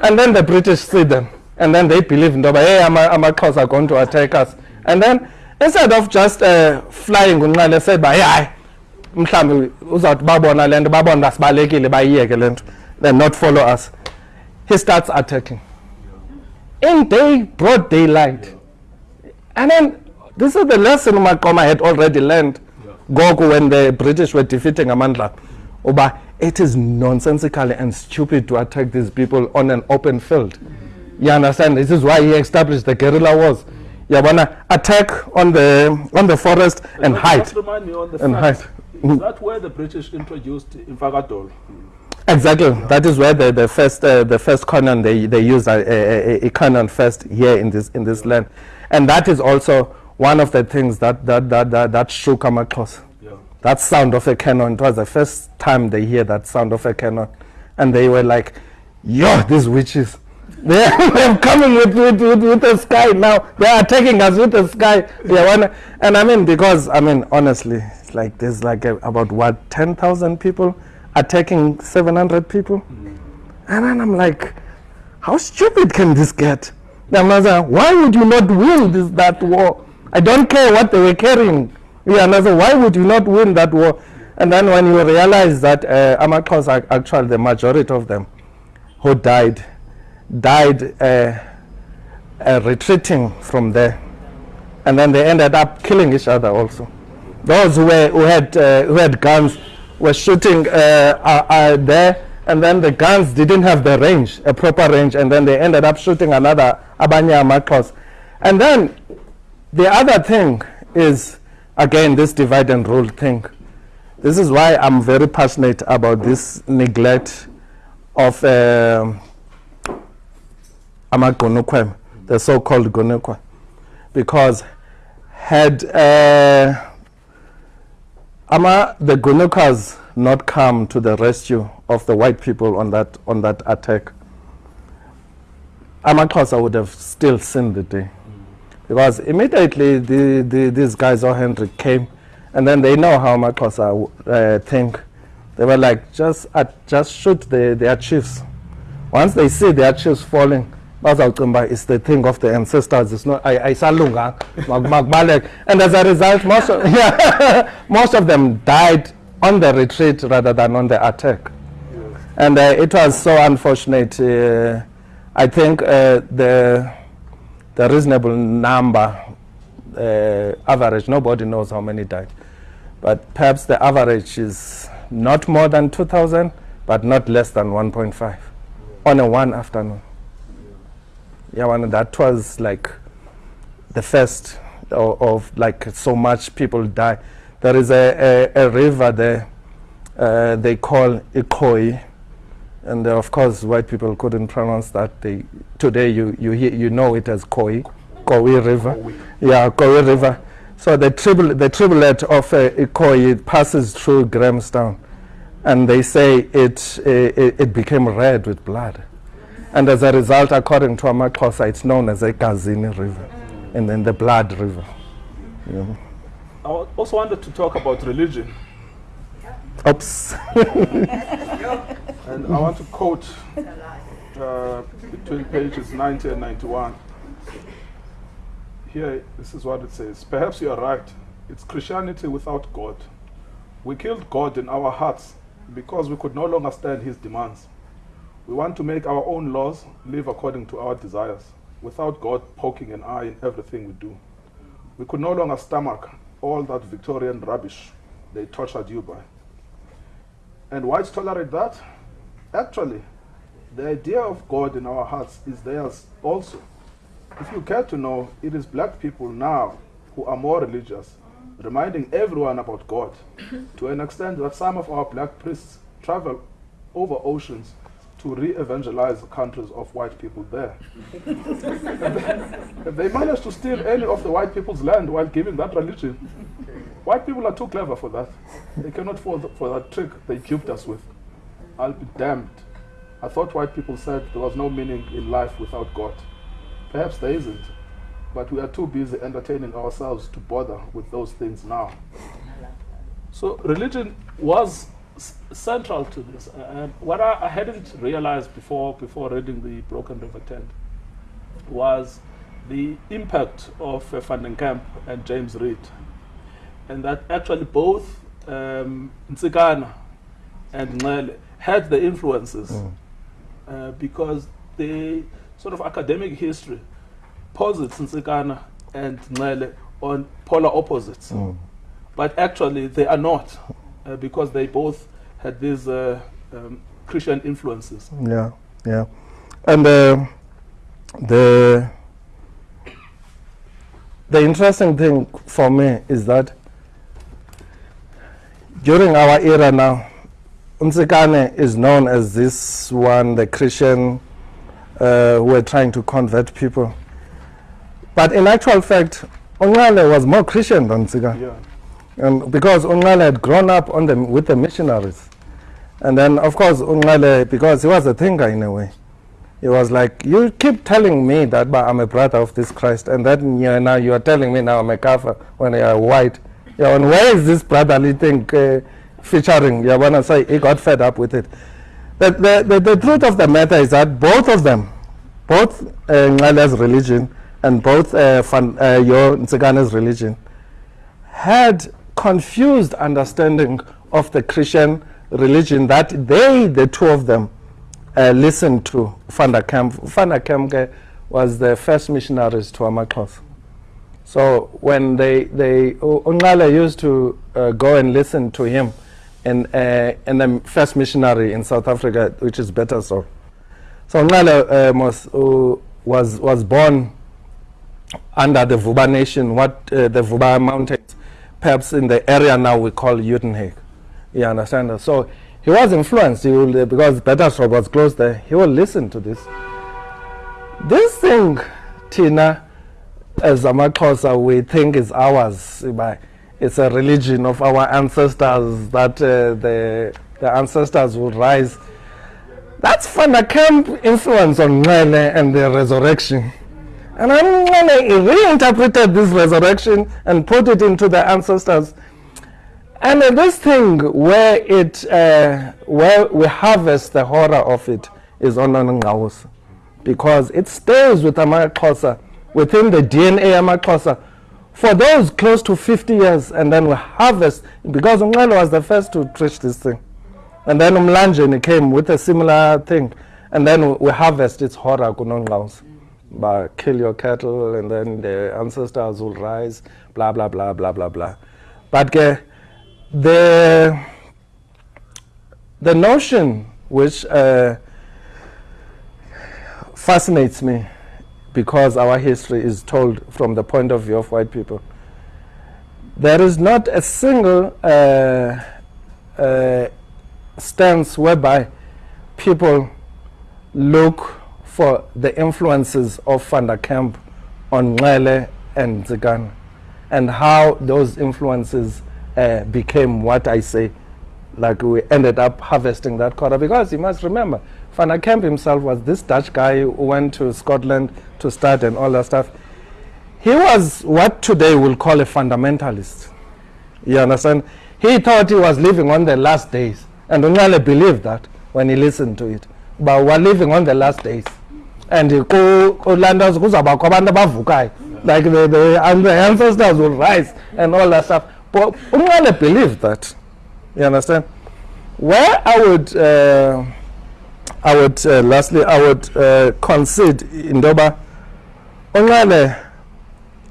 S3: And then the British see them. And then they believe, Ndoba, hey, I'm a are going to attack us. And then instead of just uh, flying, Unqale said, "Ba, hayi, mhlambi uzawuthi babona le nto babona sibalekile bayiyeke le nto then not follow us he starts attacking in day broad daylight and then this is the lesson Maqoma had already learned Goku when the British were defeating Amandla. Uba, it is nonsensical and stupid to attack these people on an open field. You understand? This is why he established the guerrilla wars. You wanna attack on the on the forest and hide.
S2: Remind me on the
S3: And hide.
S2: Is that where the British introduced Infagadol? Hmm.
S3: Exactly. That is where the, the first uh, the first cannon they they use uh, uh, uh, a, a, a, a cannon first here in this in this land, and that is also one of the things that that that that, that shook Amakos.
S2: Yeah.
S3: That sound of a cannon. It was the first time they hear that sound of a cannon, and they were like, "Yo, these witches." They're, they're coming with, with, with, with the sky now. They are attacking us with the sky. They wanna, and I mean, because, I mean, honestly, it's like there's like a, about what, 10,000 people attacking 700 people? And then I'm like, how stupid can this get? Then like, why would you not win this, that war? I don't care what they were carrying. Yeah, I why would you not win that war? And then when you realize that uh, Amakos are actually the majority of them who died, died uh, uh, retreating from there. And then they ended up killing each other also. Those who, were, who, had, uh, who had guns were shooting uh, uh, uh, there, and then the guns didn't have the range, a proper range, and then they ended up shooting another Abanya Makos. And then the other thing is, again, this divide and rule thing. This is why I'm very passionate about this neglect of Amagonokwem, the so-called Gonokwa, because had uh, Ama the Gonokas not come to the rescue of the white people on that on that attack, Amaxhosa would have still seen the day. Because immediately the, the, these guys, O. Henry, came, and then they know how Amaxhosa uh, think. They were like, just, uh, just shoot the, their chiefs. Once they see their chiefs falling, bazawucimba it's the thing of the ancestors. It's not, I, ayisalunganga, mak- makubaleke. And as a result, most of, yeah, most of them died on the retreat rather than on the attack. And uh, it was so unfortunate. Uh, I think uh, the the reasonable number, uh, average, nobody knows how many died, but perhaps the average is not more than 2,000, but not less than 1.5 on a one afternoon. Yeah, one, that was like the first of, of like so much people die. There is a, a, a river there uh, they call Ikoi, and uh, of course white people couldn't pronounce that. They today you you hear, you know it as Kowie, Kowie River. Yeah, Kowie River. So the tribal the tribulate of uh, Ikoi passes through Grahamstown, and they say it, it it became red with blood, and as a result, according to Amaxhosa, it's known as a Gazini River, and then the Blood River. Yeah.
S2: I also wanted to talk about religion,
S3: Oops.
S2: and I want to quote uh, between pages 90 and 91. Here, this is what it says Perhaps you are right. It's Christianity without God. We killed God in our hearts because we could no longer stand his demands. We want to make our own laws, live according to our desires. without God poking an eye in everything we do. We could no longer stomach all that Victorian rubbish they tortured you by. And whites tolerate that? Actually, the idea of God in our hearts is theirs also. If you care to know, it is black people now who are more religious, reminding everyone about God to an extent that some of our black priests travel over oceans to re evangelize the countries of white people there. if they manage to steal any of the white people's land while giving that religion, white people are too clever for that. They cannot fall for that trick they duped us with. I'll be damned. I thought white people said there was no meaning in life without God. Perhaps there isn't, but we are too busy entertaining ourselves to bother with those things now. So religion was central to this. Uh, And what I, I hadn't realized before, before reading the Broken River Tent was the impact of uh, Van der Kemp and James Read. And that actually both um, Ntsikana and Nxele had the influences uh, because the sort of academic history posits Ntsikana and Nxele on polar opposites.
S3: Mm.
S2: But actually, they are not uh, because they both had these uh, um, Christian influences.
S3: Yeah, yeah. And uh, the the interesting thing for me is that during our era now, Unsikane is known as this one, the Christian uh, who were trying to convert people. But in actual fact, Ongale was more Christian than Unsikane.
S2: Yeah.
S3: And because Ungale had grown up on the, with the missionaries. And then, of course, Ungale, because he was a thinker in a way, he was like, You keep telling me that I'm a brother of this Christ, and then you now you are telling me now I'm a kafir when you are white. Yeah, and where is this brotherly thing uh, featuring? Yeah, when I say he got fed up with it. The, the, the, the truth of the matter is that both of them, both uh, religion and both uh, Van, uh, your Nsikane's religion, had confused understanding of the Christian religion that they, the two of them, uh, listened to Van der Kemp. Van der Kemp uh, was the first missionaries to Amakos. So when they, they U- Ungale used to uh, go and listen to him in, uh, in the first missionary in South Africa, which is better so. So Ungale uh, was, was, was born under the Vuba nation, what uh, the Vuba mountains, perhaps in the area now we call Uitenhage. You understand? So he was influenced he will, because Bethelsdorp was close there. He will listen to this. This thing, Tina, as Amaxhosa, we think is ours. It's a religion of our ancestors that uh, the, the ancestors would rise. That's Van der Kemp influence on Nxele and the resurrection. And I'm gonna reinterpreted this resurrection and put it into the ancestors. And this thing where it uh, where we harvest the horror of it is on Ngawus. Because it stays with Amaxhosa, within the DNA Amaxhosa, for those close to 50 years, and then we harvest, because Umlalo was the first to preach this thing. And then Umlanjeni came with a similar thing. And then we harvest its horror kunongaus. But kill your cattle and then the ancestors will rise, blah blah blah blah blah blah. But ke, the the notion which uh, fascinates me because our history is told from the point of view of white people. There is not a single uh, uh, stance whereby people look for the influences of Van der Kemp on Nxele and Zigana and how those influences uh, became what I say, like we ended up harvesting that quarter. Because you must remember, Van der Kemp himself was this Dutch guy who went to Scotland to start and all that stuff. He was what today we'll call a fundamentalist. You understand? He thought he was living on the last days. And Ungale believed that when he listened to it. But we're living on the last days. And ku- kulandas kuzabakho abantu abavukayo. like the, the, and the ancestors will rise and all that stuff. But Ungale believed that. You understand? Where I would, uh, I would uh, lastly, I would uh, concede in Doba Onale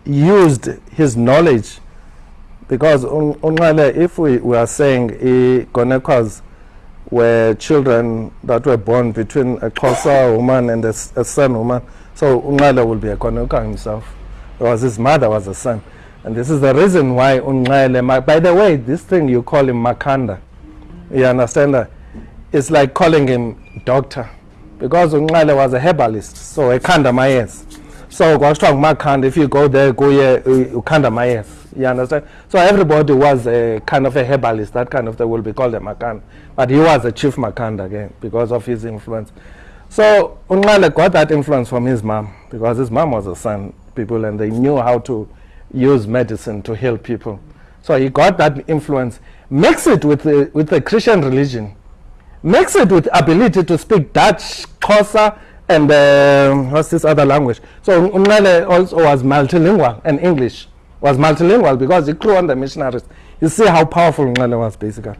S3: used his knowledge because Un- if we, we are saying Gonekwas were children that were born between a Xhosa woman and a son woman, so Unqale will be a Goneka himself because his mother was a son. And this is the reason why Unqale, ma- by the way, this thing you call him Makanda, you understand that? It's like calling him doctor because Unqale was a herbalist, so a kanda mayes. So kwashiwa ngumakhanda if you go there kuye uh, ukhanda mayes. You understand? So everybody was a kind of a herbalist, that kind of thing will be called a makhanda. But he was a chief makhanda again because of his influence. So Unqale got that influence from his mom because his mom was a son people and they knew how to use medicine to heal people. So he got that influence, mix it with the, with the Christian religion, mix it with ability to speak Dutch, Xhosa, and um, what's this other language? So Unqale also was multilingual and English was multilingual because he grew on the missionaries. You see how powerful Unqale was basically.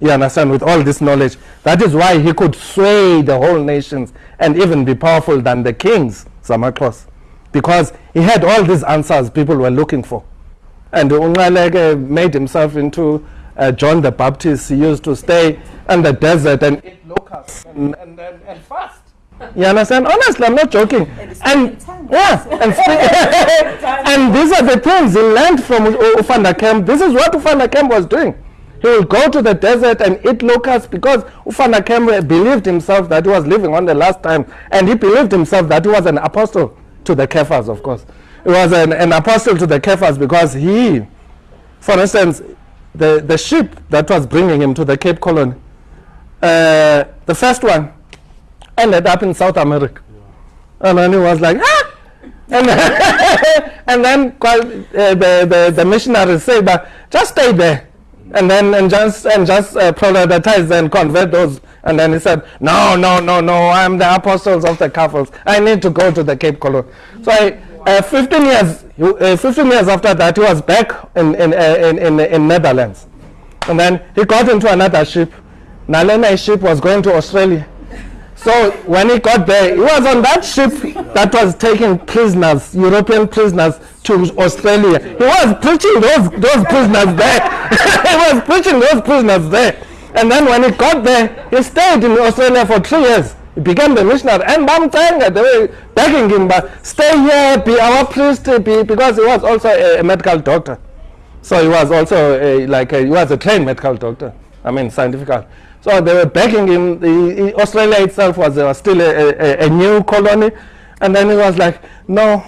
S3: You understand? With all this knowledge, that is why he could sway the whole nations and even be powerful than the kings, Samaklos, because he had all these answers people were looking for. And Unqaleke made himself into uh, John the Baptist. He used to stay in the desert and eat locusts and, and, and, and fast. You understand? Honestly, I'm not joking. And yeah, and, and these are the things he learned from Ufanda Camp. This is what Ufanda Camp was doing. He will go to the desert and eat locusts because Ufanda Camp believed himself that he was living on the last time, and he believed himself that he was an apostle to the Kephas, of course. He was an, an apostle to the Kephas because he, for instance, the, the ship that was bringing him to the Cape Colony, uh, the first one ended up in South America. And then he was like, ah! And, and then uh, the, the, the missionaries said, but just stay there. And then and just and just uh, proselytize and convert those. And then he said, no, no, no, no, I'm the apostles of the Catholics. I need to go to the Cape Colony. So I, uh, 15 years, uh, 15 years after that, he was back in in, uh, in, in in Netherlands. And then he got into another ship. Nalena ship was going to Australia. So when he got there, he was on that ship that was taking prisoners, European prisoners, to Australia. He was preaching those those prisoners there. he was preaching those prisoners there. And then when he got there, he stayed in Australia for three years. He became the missionary. And Bamtanga, they were begging him, but stay here, be our priest, be, because he was also a, a medical doctor. So he was also a, like a, he was a trained medical doctor. I mean scientific. So they were begging him. The, the- Australia itself was uh, still a, a, a new colony, and then he was like, "No,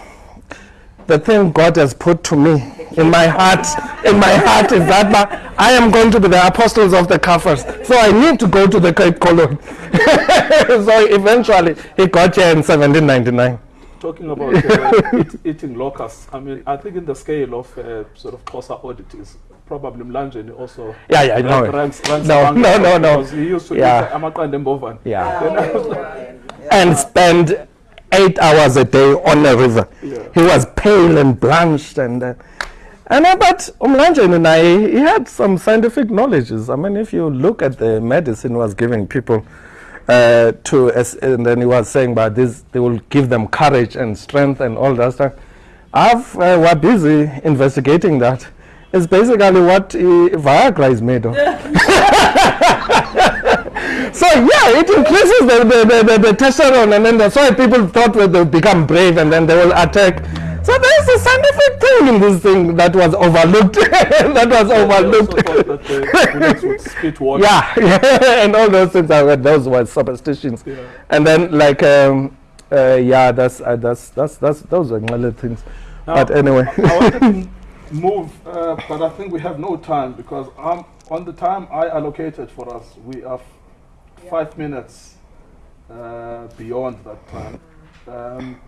S3: the thing God has put to me in my heart, in my heart is that ma- I am going to be the apostles of the Kafirs. So I need to go to the Cape Colony." so eventually he got here in 1799.
S2: Talking about uh, eat, eating locusts, I mean, I think in the scale of uh, sort of Xhosa oddities, probably Mlanjeni also
S3: Yeah, yeah, I know
S2: rank-
S3: it.
S2: ranks, ranks
S3: No, no, no, no.
S2: Because he used to
S3: Yeah.
S2: eat amaqanda embovan.
S3: Yeah. and spend eight hours a day on the river.
S2: Yeah.
S3: He was pale and blanched and. Uh, and uh, but Umlanjeni and I, he had some scientific knowledges. I mean, if you look at the medicine he was giving people, uh, to and then he was saying about this, they will give them courage and strength and all that stuff. I've uh, we're busy investigating that. It's basically what uh, Viagra is made of. So yeah, it increases the, the, the, the, the testosterone, and then that's why people thought that they'll become brave and then they will attack. So there's a scientific thing in this thing that was overlooked. that was
S2: also
S3: overlooked.
S2: that the spit water.
S3: yeah, yeah, and all those things. I read those were superstitions.
S2: Yeah.
S3: And then like um, uh, yeah, that's uh, that's that's that's those are other things.
S2: Now,
S3: but anyway,
S2: I wanted to move, uh, but I think we have no time because um, on the time I allocated for us, we are f- five minutes uh, beyond that time. Um,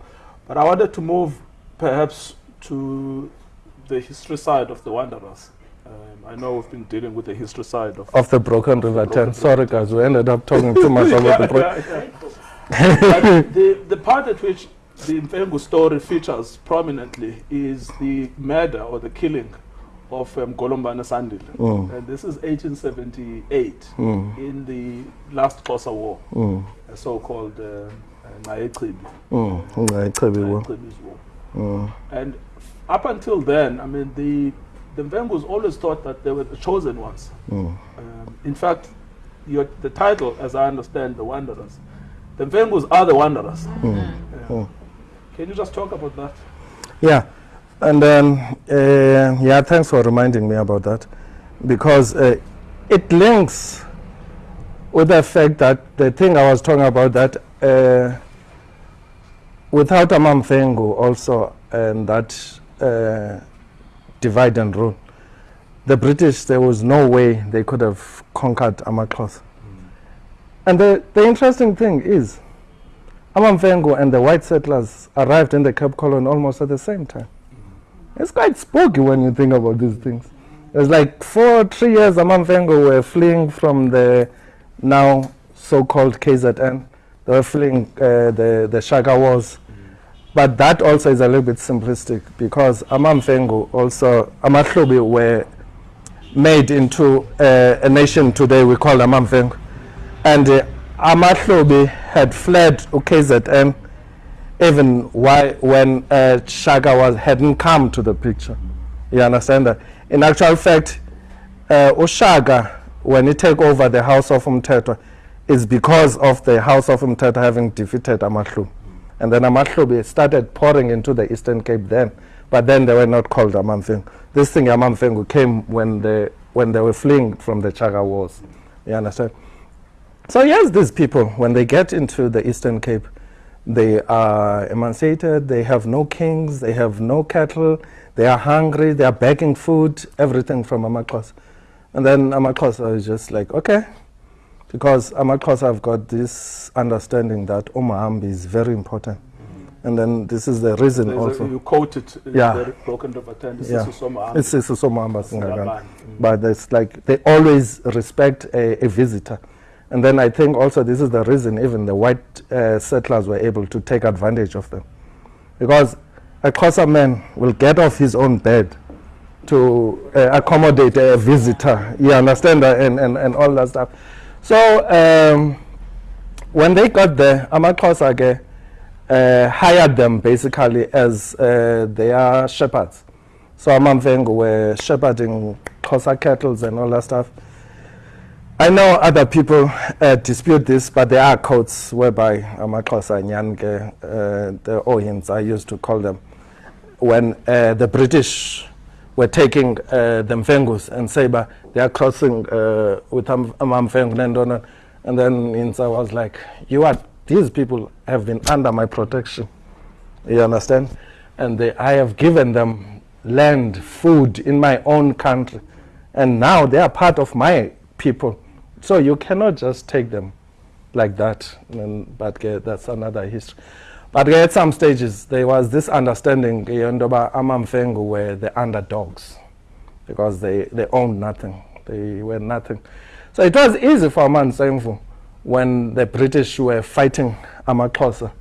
S2: but I wanted to move perhaps to the history side of the Wanderers. Um, I know we've been dealing with the history side of
S3: of the Broken River
S2: Broken
S3: Ten. Sorry guys, we ended up talking too much about the Broken.
S2: yeah, yeah. The, the part at which the Mfengu story features prominently is the murder or the killing of um, Golombana Sandile.
S3: Mm.
S2: And this is 1878
S3: Mm,
S2: in the last Xhosa War,
S3: mm,
S2: a so-called uh, uh,
S3: wo.
S2: War.
S3: Mm.
S2: And up until then, I mean, the the Mfengus always thought that they were the chosen ones.
S3: Mm.
S2: Um, in fact, your, the title, as I understand, the Wanderers, the Mfengus are the Wanderers.
S3: Mm.
S2: Yeah.
S3: Mm.
S2: Can you just talk about that?
S3: Yeah, and then uh, yeah, thanks for reminding me about that, because uh, it links with the fact that the thing I was talking about that uh, without Amamfengu also and that uh, divide and rule, the British there was no way they could have conquered Amaklos. And the, the interesting thing is, Amamfengu and the white settlers arrived in the Cape Colony almost at the same time. It's quite spooky when you think about these things. It's like for three years, Amamfengu were fleeing from the now so-called KZN. They were fleeing uh, the, the Shaka Wars. But that also is a little bit simplistic because Amamfengu also, Amahlubi were made into uh, a nation today we call Amamfengu. And uh, Amahlubi had fled to KZN even why, when uh, Shaka was, hadn't come to the picture. You understand that? In actual fact, uh, Ushaka, when he take over the House of Umtetwa, is because of the House of Umtetwa having defeated Amahlubi. And then Amahlubi started pouring into the Eastern Cape then, but then they were not called Amamfengu. This thing Amamfengu came when they, when they were fleeing from the Shaka Wars. You understand? So yes, these people, when they get into the Eastern Cape, they are emancipated, they have no kings, they have no cattle, they are hungry, they are begging food, everything from Amakos. And then Amakos is just like, okay, because Amakos have got this understanding that Umahambi is very important. And then this is the reason
S2: There's a-
S3: also.
S2: you quoted
S3: Yeah.
S2: the Broken River Tent, this
S3: Yeah.
S2: is Susoma
S3: It's But it's like they always respect a, a visitor. And then I think also this is the reason even the white uh, settlers were able to take advantage of them. Because a Xhosa man will get off his own bed to uh, accommodate a visitor. You understand that? And, and, and all that stuff. So um, when they got there, Amaxhosa uh, hired them basically as uh, their shepherds. So Amamfengu were shepherding Xhosa cattle and all that stuff. I know other people uh, dispute this, but there are codes whereby Amaxhosa Nyanke, uh, the Ohins I used to call them, when uh, the British were taking uh, the Mfengus and Seba, they are crossing uh, with Am- Amamfengu Nendona. And then Hintsa was like, you are, these people have been under my protection. You understand? And they, I have given them land, food in my own country. And now they are part of my people. So you cannot just take them like that. And, but uh, that's another history. But uh, at some stages, there was this understanding uh, Ndoba Amamfengu were the underdogs because they, they owned nothing. They were nothing. So it was easy for Amansemfu when the British were fighting Amaxhosa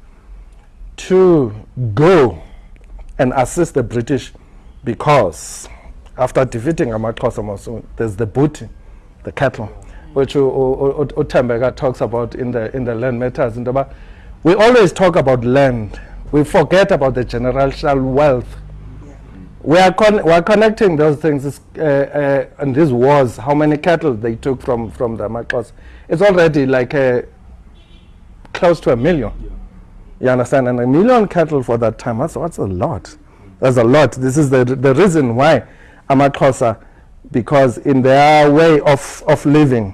S3: to go and assist the British because after defeating Amaxhosa Masu, there's the booty, the cattle, which Utembeka talks about in the, in the land matters. We always talk about land. We forget about the generational wealth. We are, con- we are connecting those things uh, uh, and these wars, how many cattle they took from, from the Amaxhosa. It's already like uh, close to a million. You understand? And a million cattle for that time, that's, that's a lot. That's a lot. This is the, the reason why Amaxhosa, because in their way of, of living,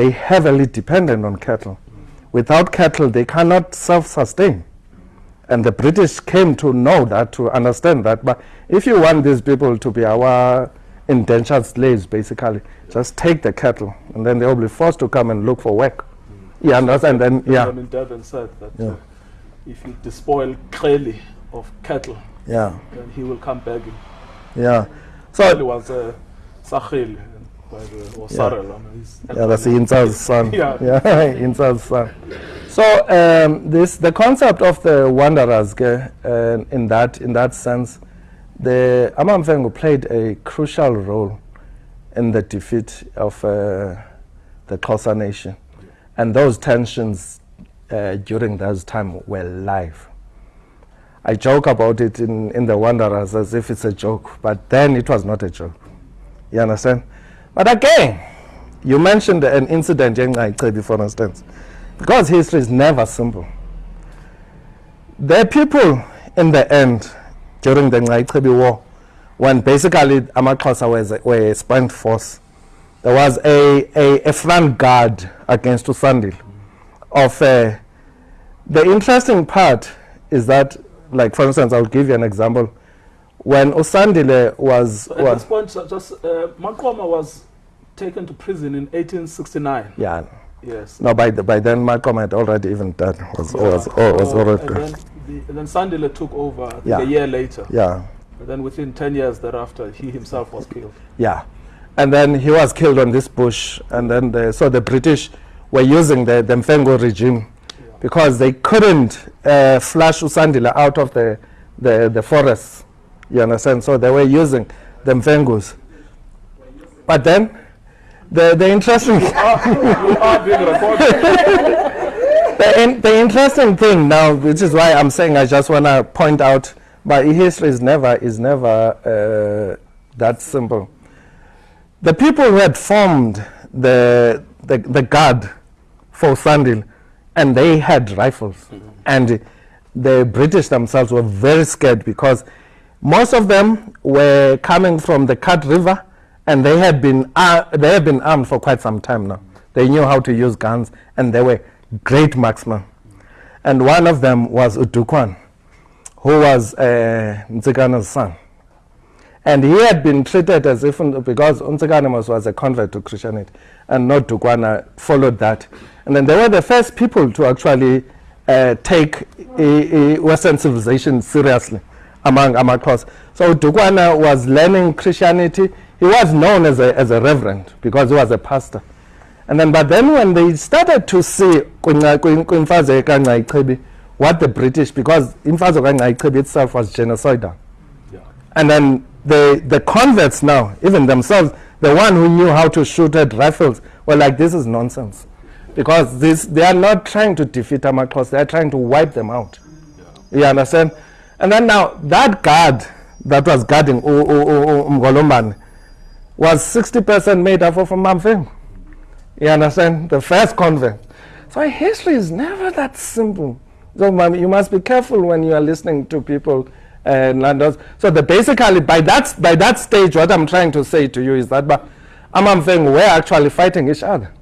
S3: they heavily dependent on cattle. Without cattle, they cannot self-sustain. And the British came to know that, to understand that. But if you want these people to be our indentured slaves, basically, just take the cattle, and then they will be forced to come and look for work. You understand? And then, yeah,
S2: in Durban said that
S3: Yeah.
S2: uh, if you despoil Kreli of cattle,
S3: yeah,
S2: then he will come begging.
S3: yeah.
S2: Kreli
S3: So,
S2: was uh, Sarhili, by the, or Sarel.
S3: Yeah, that's Hintsa's son.
S2: Yeah.
S3: yeah Hintsa's son. So um, this the concept of the wanderers uh, in that in that sense, the Amamfengu played a crucial role in the defeat of uh, the Xhosa nation, and those tensions uh, during those time were live. I joke about it in, in the Wanderers as if it's a joke, but then it was not a joke. You understand? But again, you mentioned an incident for instance, because history is never simple. There are people in the end during the Ngcayechibi war when basically Amaxhosa was a spent force. There was a, a, a front guard against Usandile. Of uh, the interesting part is that, like for instance, I'll give you an example. When Usandile was
S2: So at
S3: was
S2: this point, just uh, Maqoma was taken to prison in 1869.
S3: yeah
S2: Yes.
S3: no by the, by then Malcolm had already even done was was
S2: Yeah.
S3: was
S2: So,
S3: already
S2: and then, the, then Sandile took over
S3: Yeah.
S2: a year later.
S3: yeah
S2: And then within 10 years thereafter, he himself was killed.
S3: Yeah, and then he was killed on this bush, and then the, so the British were using the, the Mfengu regime
S2: Yeah.
S3: because they couldn't uh, flush Usandile out of the, the, the forests. You understand? So they were using the Mfengus. But then, the, the interesting
S2: you are being recorded.
S3: the, in, the interesting thing now, which is why I'm saying I just want to point out, but history is never is never uh, that simple. The people who had formed the the, the guard for Sandile, and they had rifles, and the British themselves were very scared because most of them were coming from the Kat River, and they had been uh, they had been armed for quite some time now. They knew how to use guns, and they were great marksmen. And one of them was Udukwana, who was uh, son. And he had been treated as if, because Unzikanamas was a convert to Christianity, and not Dukwana followed that. And then they were the first people to actually uh, take a, a Western civilization seriously among Amakos. So Dukwana was learning Christianity. He was known as a, as a reverend because he was a pastor. And then, but then when they started to see what the British, because kaNgcayechibi itself was genocidal.
S2: Yeah.
S3: And then the, the converts now, even themselves, the one who knew how to shoot at rifles, were like, this is nonsense. Because this, they are not trying to defeat Amakos, they are trying to wipe them out. You understand? And then now, that guard that was guarding Mgolombane was 60% made up of Mamfeng. You understand? The first convent. So history is never that simple. So you must be careful when you are listening to people uh, and landlords. So the basically by that by that stage, what I'm trying to say to you is that but Amamfeng were actually fighting each other.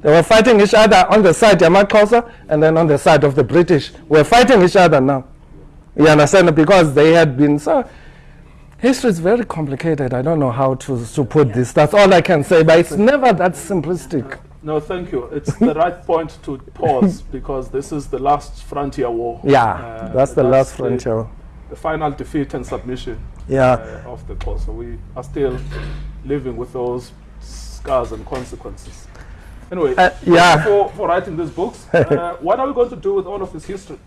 S3: They were fighting each other on the side of Yamakosa and then on the side of the British. We're fighting each other now. You understand? Because they had been so. History is very complicated. I don't know how to, to put this. That's all I can say. But it's never that simplistic.
S2: No, thank you. It's the right point to pause because this is the last frontier war.
S3: Yeah,
S2: Uh,
S3: that's the last frontier.
S2: The final defeat and submission
S3: Yeah.
S2: uh, of the cause. So we are still living with those scars and consequences. Anyway,
S3: Uh, yeah.
S2: for, for writing these books, uh, what are we going to do with all of this history?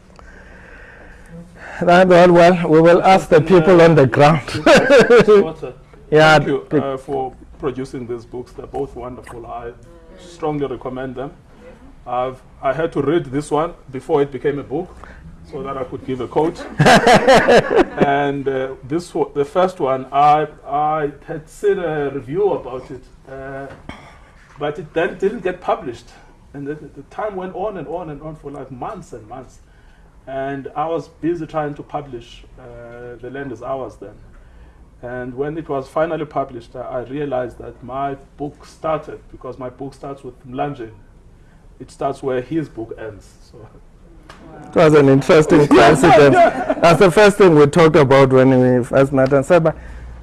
S3: That, well, well, we will ask the people on the ground. Yeah,
S2: Thank you uh, for producing these books. They're both wonderful. I strongly recommend them. I've, I had to read this one before it became a book so that I could give a quote. and uh, this the first one, I, I had seen a review about it, uh, but it then didn't get published. And the, the time went on and on and on for like months and months. And I was busy trying to publish uh, The Land is Ours then. And when it was finally published, I, I realized that my book started because my book starts with Mlanjeni. It starts where his book ends. So
S3: It was an interesting coincidence. That's the first thing we talked about when we first met and said, but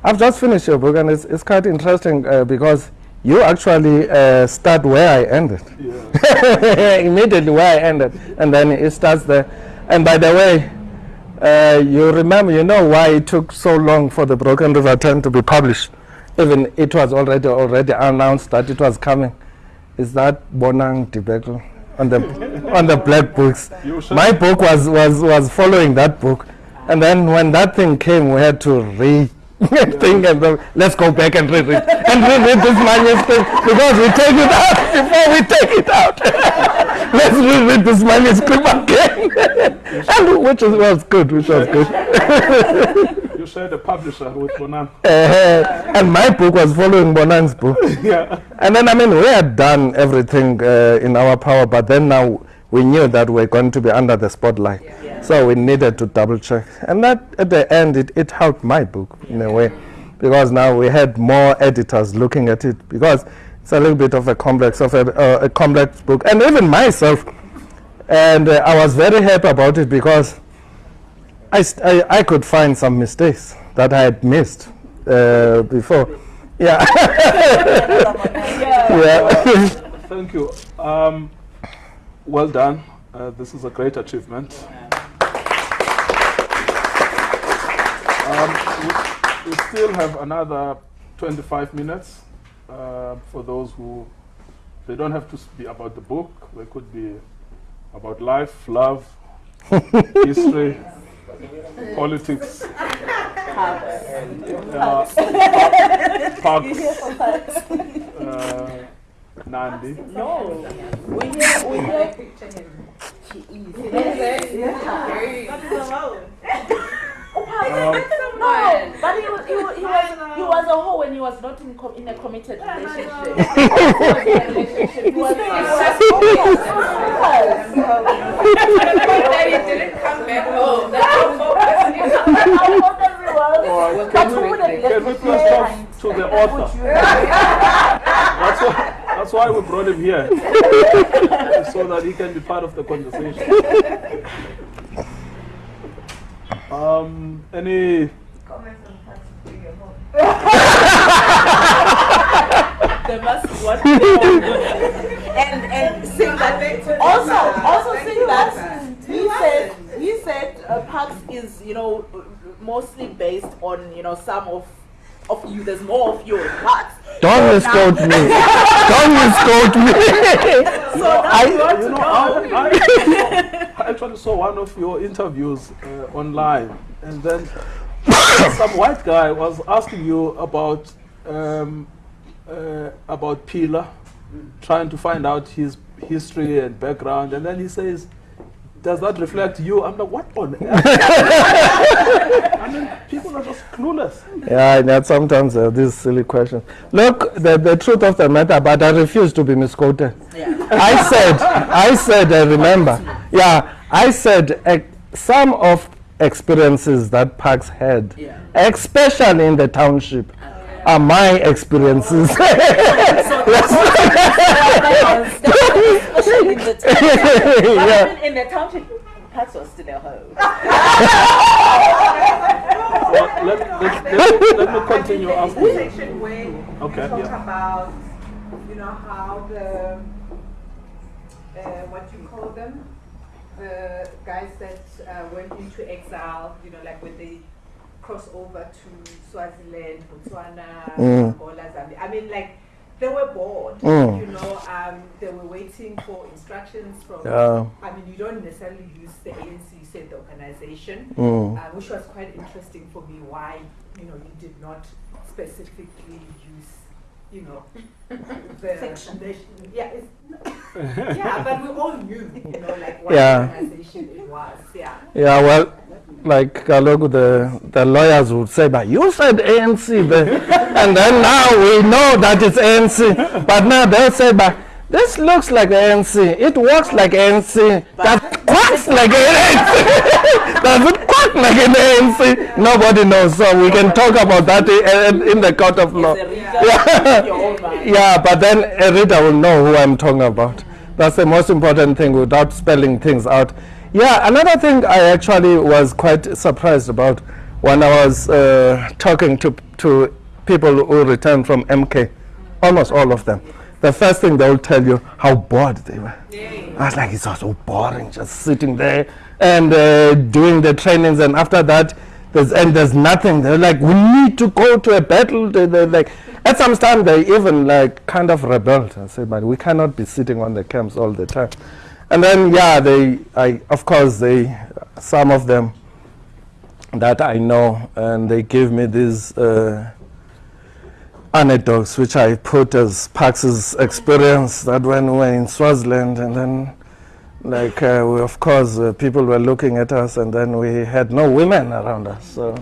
S3: I've just finished your book and it's, it's quite interesting uh, because you actually uh, start where I ended.
S2: yeah,
S3: Immediately where I ended. And then it starts there. And by the way, uh, you remember, you know why it took so long for the Broken River Tent to be published? Even it was already already announced that it was coming. Is that Bonang debacle on the on the black books? My book was, was, was following that book. And then when that thing came, we had to re thing and then let's go back and read it and reread this manuscript because we take it out before we take it out. let's reread this manuscript again. and which is, was good, which was good.
S2: You said the publisher with Bonang.
S3: Uh, and my book was following Bonang's book.
S2: yeah.
S3: And then, I mean, we had done everything uh, in our power, but then now we knew that we're going to be under the spotlight. So we needed to double check. And that, at the end, it, it helped my book in a way, because now we had more editors looking at it, because it's a little bit of a complex, of a, uh, a complex book. And even myself, and uh, I was very happy about it because I, st- I, I could find some mistakes that I had missed uh, before. Yeah. yeah.
S2: Thank you. Um, well done. Uh, this is a great achievement. Um, we, we still have another 25 minutes uh, for those who they don't have to be about the book. They could be about life, love, history, politics, uh, parks, uh, Nandi.
S4: No, we hear, we hear.
S2: Um,
S4: No, but he was, he was, he was, he was a hoe when he was not in, com- in a committed relationship. he was, he was,
S2: Or can we, can we please talk to the author? That's why, that's why we brought him here, so that he can be part of the conversation. Um, any, comments on Pax?
S4: They must what?
S5: and and sing that
S4: also, also saying that he said he said uh, Pax is you know mostly based on you know some of of you. There's more of you in Pax.
S3: Don't misquote me. Don't misquote me.
S4: So now you want
S2: you know,
S4: know.
S2: I, I, I actually saw one of your interviews uh, online, and then some white guy was asking you about um, uh, about Pila, trying to find out his history and background, and then he says, "Does that reflect you?" I'm like, "What on earth?" I mean, people are just clueless.
S3: Yeah, that sometimes uh, these silly questions. Look, the, the truth of the matter, but I refuse to be misquoted. Yeah. I said, I said, I remember. Yeah, I said uh, some of experiences that Pax had,
S4: Yeah.
S3: especially in the township, are my experiences.
S4: Especially in the town. But
S3: yeah.
S4: even in the township, Pax was still a hoe.
S2: Well, let, let, let, me- let me continue asking. you.
S5: section where
S2: Okay,
S5: we talk
S2: yeah.
S5: about, you know, how the, uh, what you call them, the guys that uh, went into exile, you know, like when they cross over to Swaziland, Botswana,
S3: Mm.
S5: Angola, Zambia. I mean, like, they were bored,
S3: Mm.
S5: you know, um, they were waiting for instructions from,
S3: Yeah.
S5: I mean, you don't necessarily use the ANC, you said the organization
S3: Mm.
S5: uh, which was quite interesting for me why you know you did not specifically use you know the
S4: Fiction.
S5: nation- yeah it's, yeah but we all knew you know like what
S3: Yeah.
S5: organization it was yeah
S3: Yeah, well, like Kalogu, the, the lawyers would say, but you said ANC, and then now we know that it's ANC. But now they'll say, but this looks like ANC. It works like ANC. That quacks like ANC. Does it quack like an ANC? Nobody knows. So we can talk about that in, in the court of law.
S4: As a reader,
S3: Yeah.
S4: your own mind.
S3: Yeah, but then a reader will know who I'm talking about. That's the most important thing without spelling things out. Yeah, another thing I actually was quite surprised about when I was uh, talking to, to people who returned from MK, almost all of them. The first thing they will tell you how bored they were. I was like, it's so boring just sitting there and uh, doing the trainings, and after that, there's, and there's nothing. They're like, we need to go to a battle. They, they're like, at some time, they even like kind of rebelled. I said, but we cannot be sitting on the camps all the time. And then, yeah, they, I, of course, they, some of them that I know, and they give me these uh, anecdotes, which I put as Pax's experience that when we were in Swaziland, and then, like, uh, we, of course, uh, people were looking at us, and then we had no women around us, so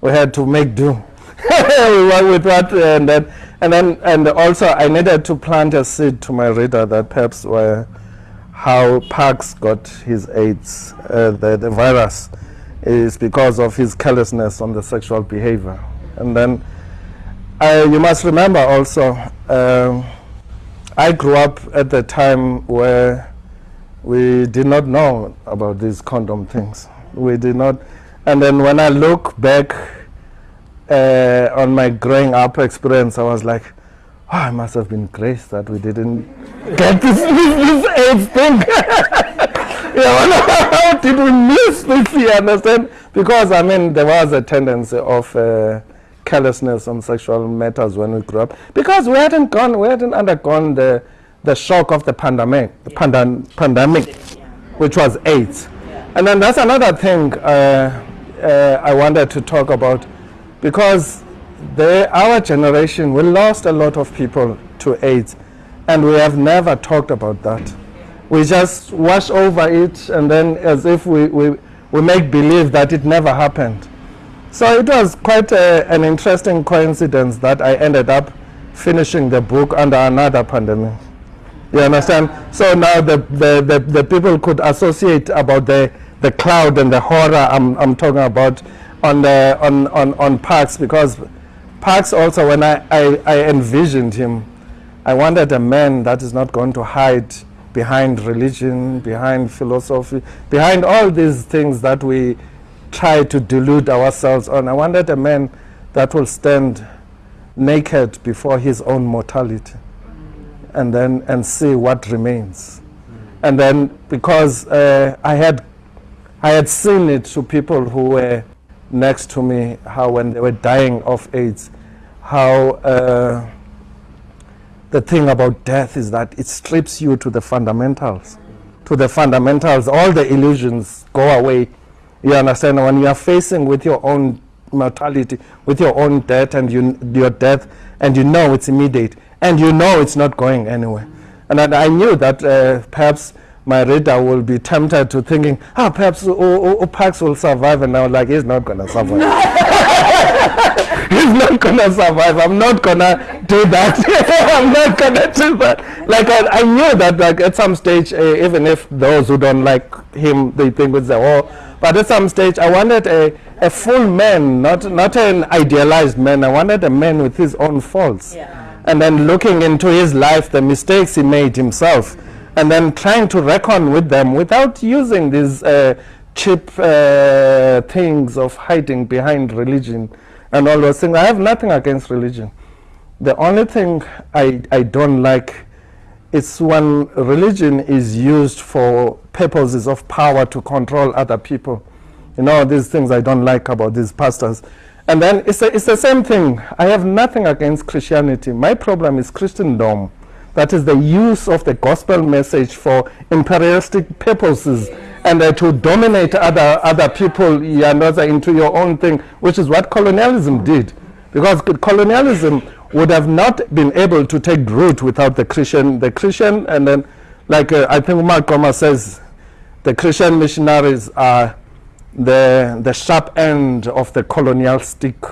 S3: we had to make do with what, and then, and then, and also, I needed to plant a seed to my reader that perhaps were how Pax got his AIDS, uh, the, the virus, is because of his carelessness on the sexual behavior. And then you must remember also, um, I grew up at the time where we did not know about these condom things. We did not. And then when I look back uh, on my growing up experience, I was like, oh, I must have been graced that we didn't get this, this, this AIDS thing. yeah, how did we miss this? You understand? Because I mean, there was a tendency of uh, carelessness on sexual matters when we grew up, because we hadn't gone, we hadn't undergone the the shock of the pandemic, the pandan- pandemic, which was AIDS. And then that's another thing uh, uh, I wanted to talk about, because our generation, we lost a lot of people to AIDS, and we have never talked about that. We just wash over it, and then as if we, we, we make believe that it never happened. So it was quite a, an interesting coincidence that I ended up finishing the book under another pandemic. You understand? So now the, the, the, the people could associate about the, the cloud and the horror I'm, I'm talking about on, the, on, on, on Pax because Pax also, when I, I, I envisioned him, I wanted a man that is not going to hide behind religion, behind philosophy, behind all these things that we try to delude ourselves on. I wanted a man that will stand naked before his own mortality and then and see what remains. And then because uh, I had I had seen it to people who were next to me, how when they were dying of AIDS, how uh, the thing about death is that it strips you to the fundamentals. To the fundamentals, all the illusions go away. You understand? When you are facing with your own mortality, with your own death and you, your death, and you know it's immediate, and you know it's not going anywhere. And I, I knew that uh, perhaps my reader will be tempted to thinking, ah, perhaps oh, oh, oh, Pax will survive, and was like, he's not going to survive. he's not to survive. I'm not to do that. I'm not to do that. Like, I, I knew that like, at some stage, uh, even if those who don't like him, they think it's a war, but at some stage, I wanted a, a full man, not, not an idealized man. I wanted a man with his own faults.
S4: Yeah.
S3: And then looking into his life, the mistakes he made himself, and then trying to reckon with them without using these uh, cheap uh, things of hiding behind religion and all those things. I have nothing against religion. The only thing I, I don't like is when religion is used for purposes of power to control other people. You know, these things I don't like about these pastors. And then it's, a, it's the same thing. I have nothing against Christianity. My problem is Christendom. That is the use of the gospel message for imperialistic purposes and uh, to dominate other, other people other into your own thing, which is what colonialism did. Because colonialism would have not been able to take root without the Christian, the Christian, and then, like uh, I think Mark says, the Christian missionaries are the, the sharp end of the colonial stick.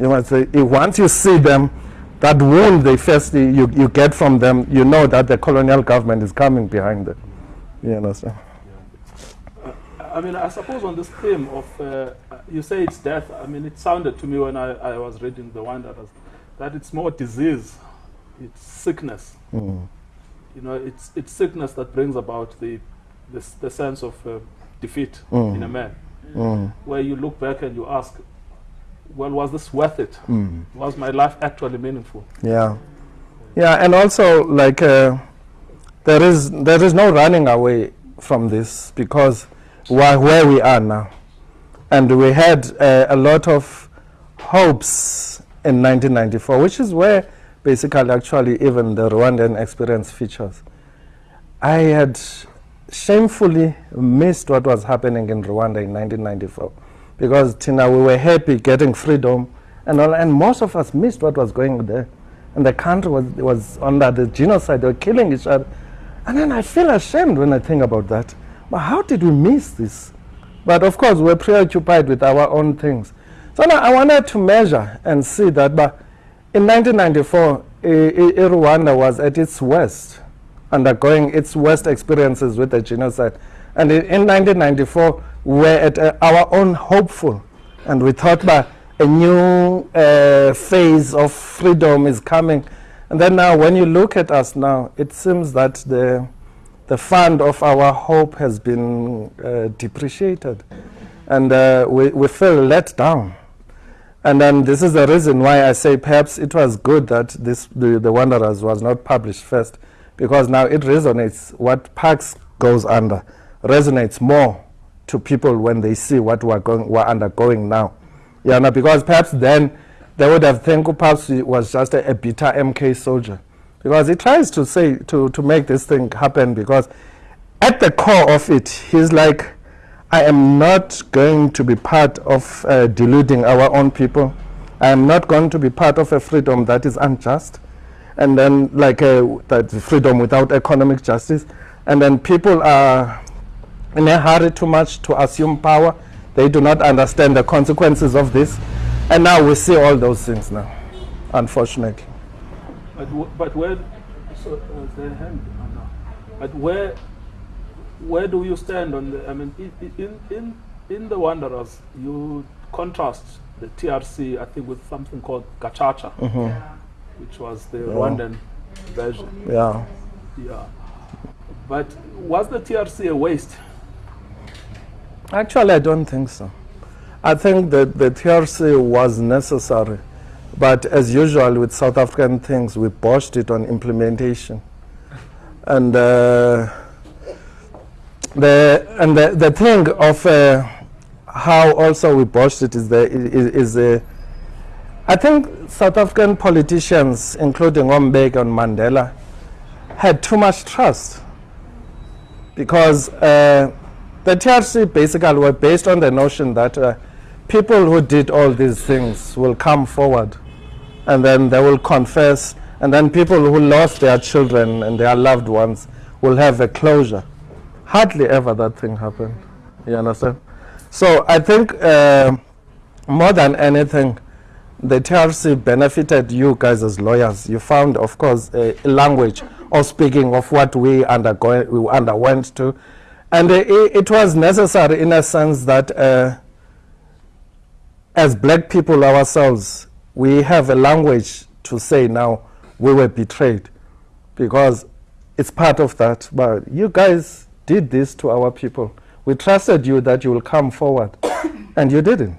S3: You eh, once you see them, that wound they first you, you get from them, you know that the colonial government is coming behind them. You understand?
S2: I mean, I suppose on this theme of, uh, you say it's death. I mean, it sounded to me when I, I was reading the one that was, that it's more disease, it's sickness.
S3: Mm.
S2: You know, it's it's sickness that brings about the the, the sense of uh, defeat
S3: Mm.
S2: in a man,
S3: Mm.
S2: where you look back and you ask, well, was this worth it?
S3: Mm.
S2: Was my life actually meaningful?
S3: Yeah, yeah, and also like uh, there is there is no running away from this because why where we are now, and we had uh, a lot of hopes in 1994, which is where basically actually even the Rwandan experience features. I had shamefully missed what was happening in Rwanda in 1994 because Tina, we were happy getting freedom, and all, and most of us missed what was going on there, and the country was was under the genocide. They were killing each other, and then I feel ashamed when I think about that. But how did we miss this? But of course, we're preoccupied with our own things. So now I wanted to measure and see that. But in 1994, I- I- Rwanda was at its worst, undergoing its worst experiences with the genocide. And in, in 1994, we were at uh, our own hopeful, and we thought that a new uh, phase of freedom is coming. And then now, when you look at us now, it seems that the the fund of our hope has been uh, depreciated, and uh, we, we feel let down. And then this is the reason why I say perhaps it was good that this the, the Wanderers was not published first, because now it resonates. What Pax goes under resonates more to people when they see what we're going we're undergoing now. Yeah, no, because perhaps then they would have think perhaps he was just a, a bitter MK soldier, because he tries to say to to make this thing happen. Because at the core of it, he's like, I am not going to be part of uh, deluding our own people. I am not going to be part of a freedom that is unjust, and then like uh, that freedom without economic justice, and then people are in a hurry too much to assume power. They do not understand the consequences of this, and now we see all those things now, unfortunately.
S2: But, w- but where, so, uh, is there hand? Oh, no. But where, where do you stand on the, I mean, in, in, in the Wanderers, you contrast the TRC, I think, with something called Gacaca,
S5: Yeah.
S2: which was the Rwandan version.
S3: Yeah.
S2: Yeah. But was the TRC a waste?
S3: Actually, I don't think so. I think that the TRC was necessary, but as usual with South African things, we botched it on implementation. And uh, the and the, the thing of uh, how also we botched it is the is, is uh, I think South African politicians, including Ombek and Mandela, had too much trust because uh, the TRC basically were based on the notion that uh, people who did all these things will come forward and then they will confess, and then people who lost their children and their loved ones will have a closure. Hardly ever that thing happened. You understand? So I think uh, more than anything, the TRC benefited you guys as lawyers. You found, of course, a, language of speaking of what we, undergo- we underwent to. And it, it was necessary in a sense that uh, as black people ourselves, we have a language to say now we were betrayed because it's part of that. But you guys did this to our people. We trusted you that you will come forward, and you didn't.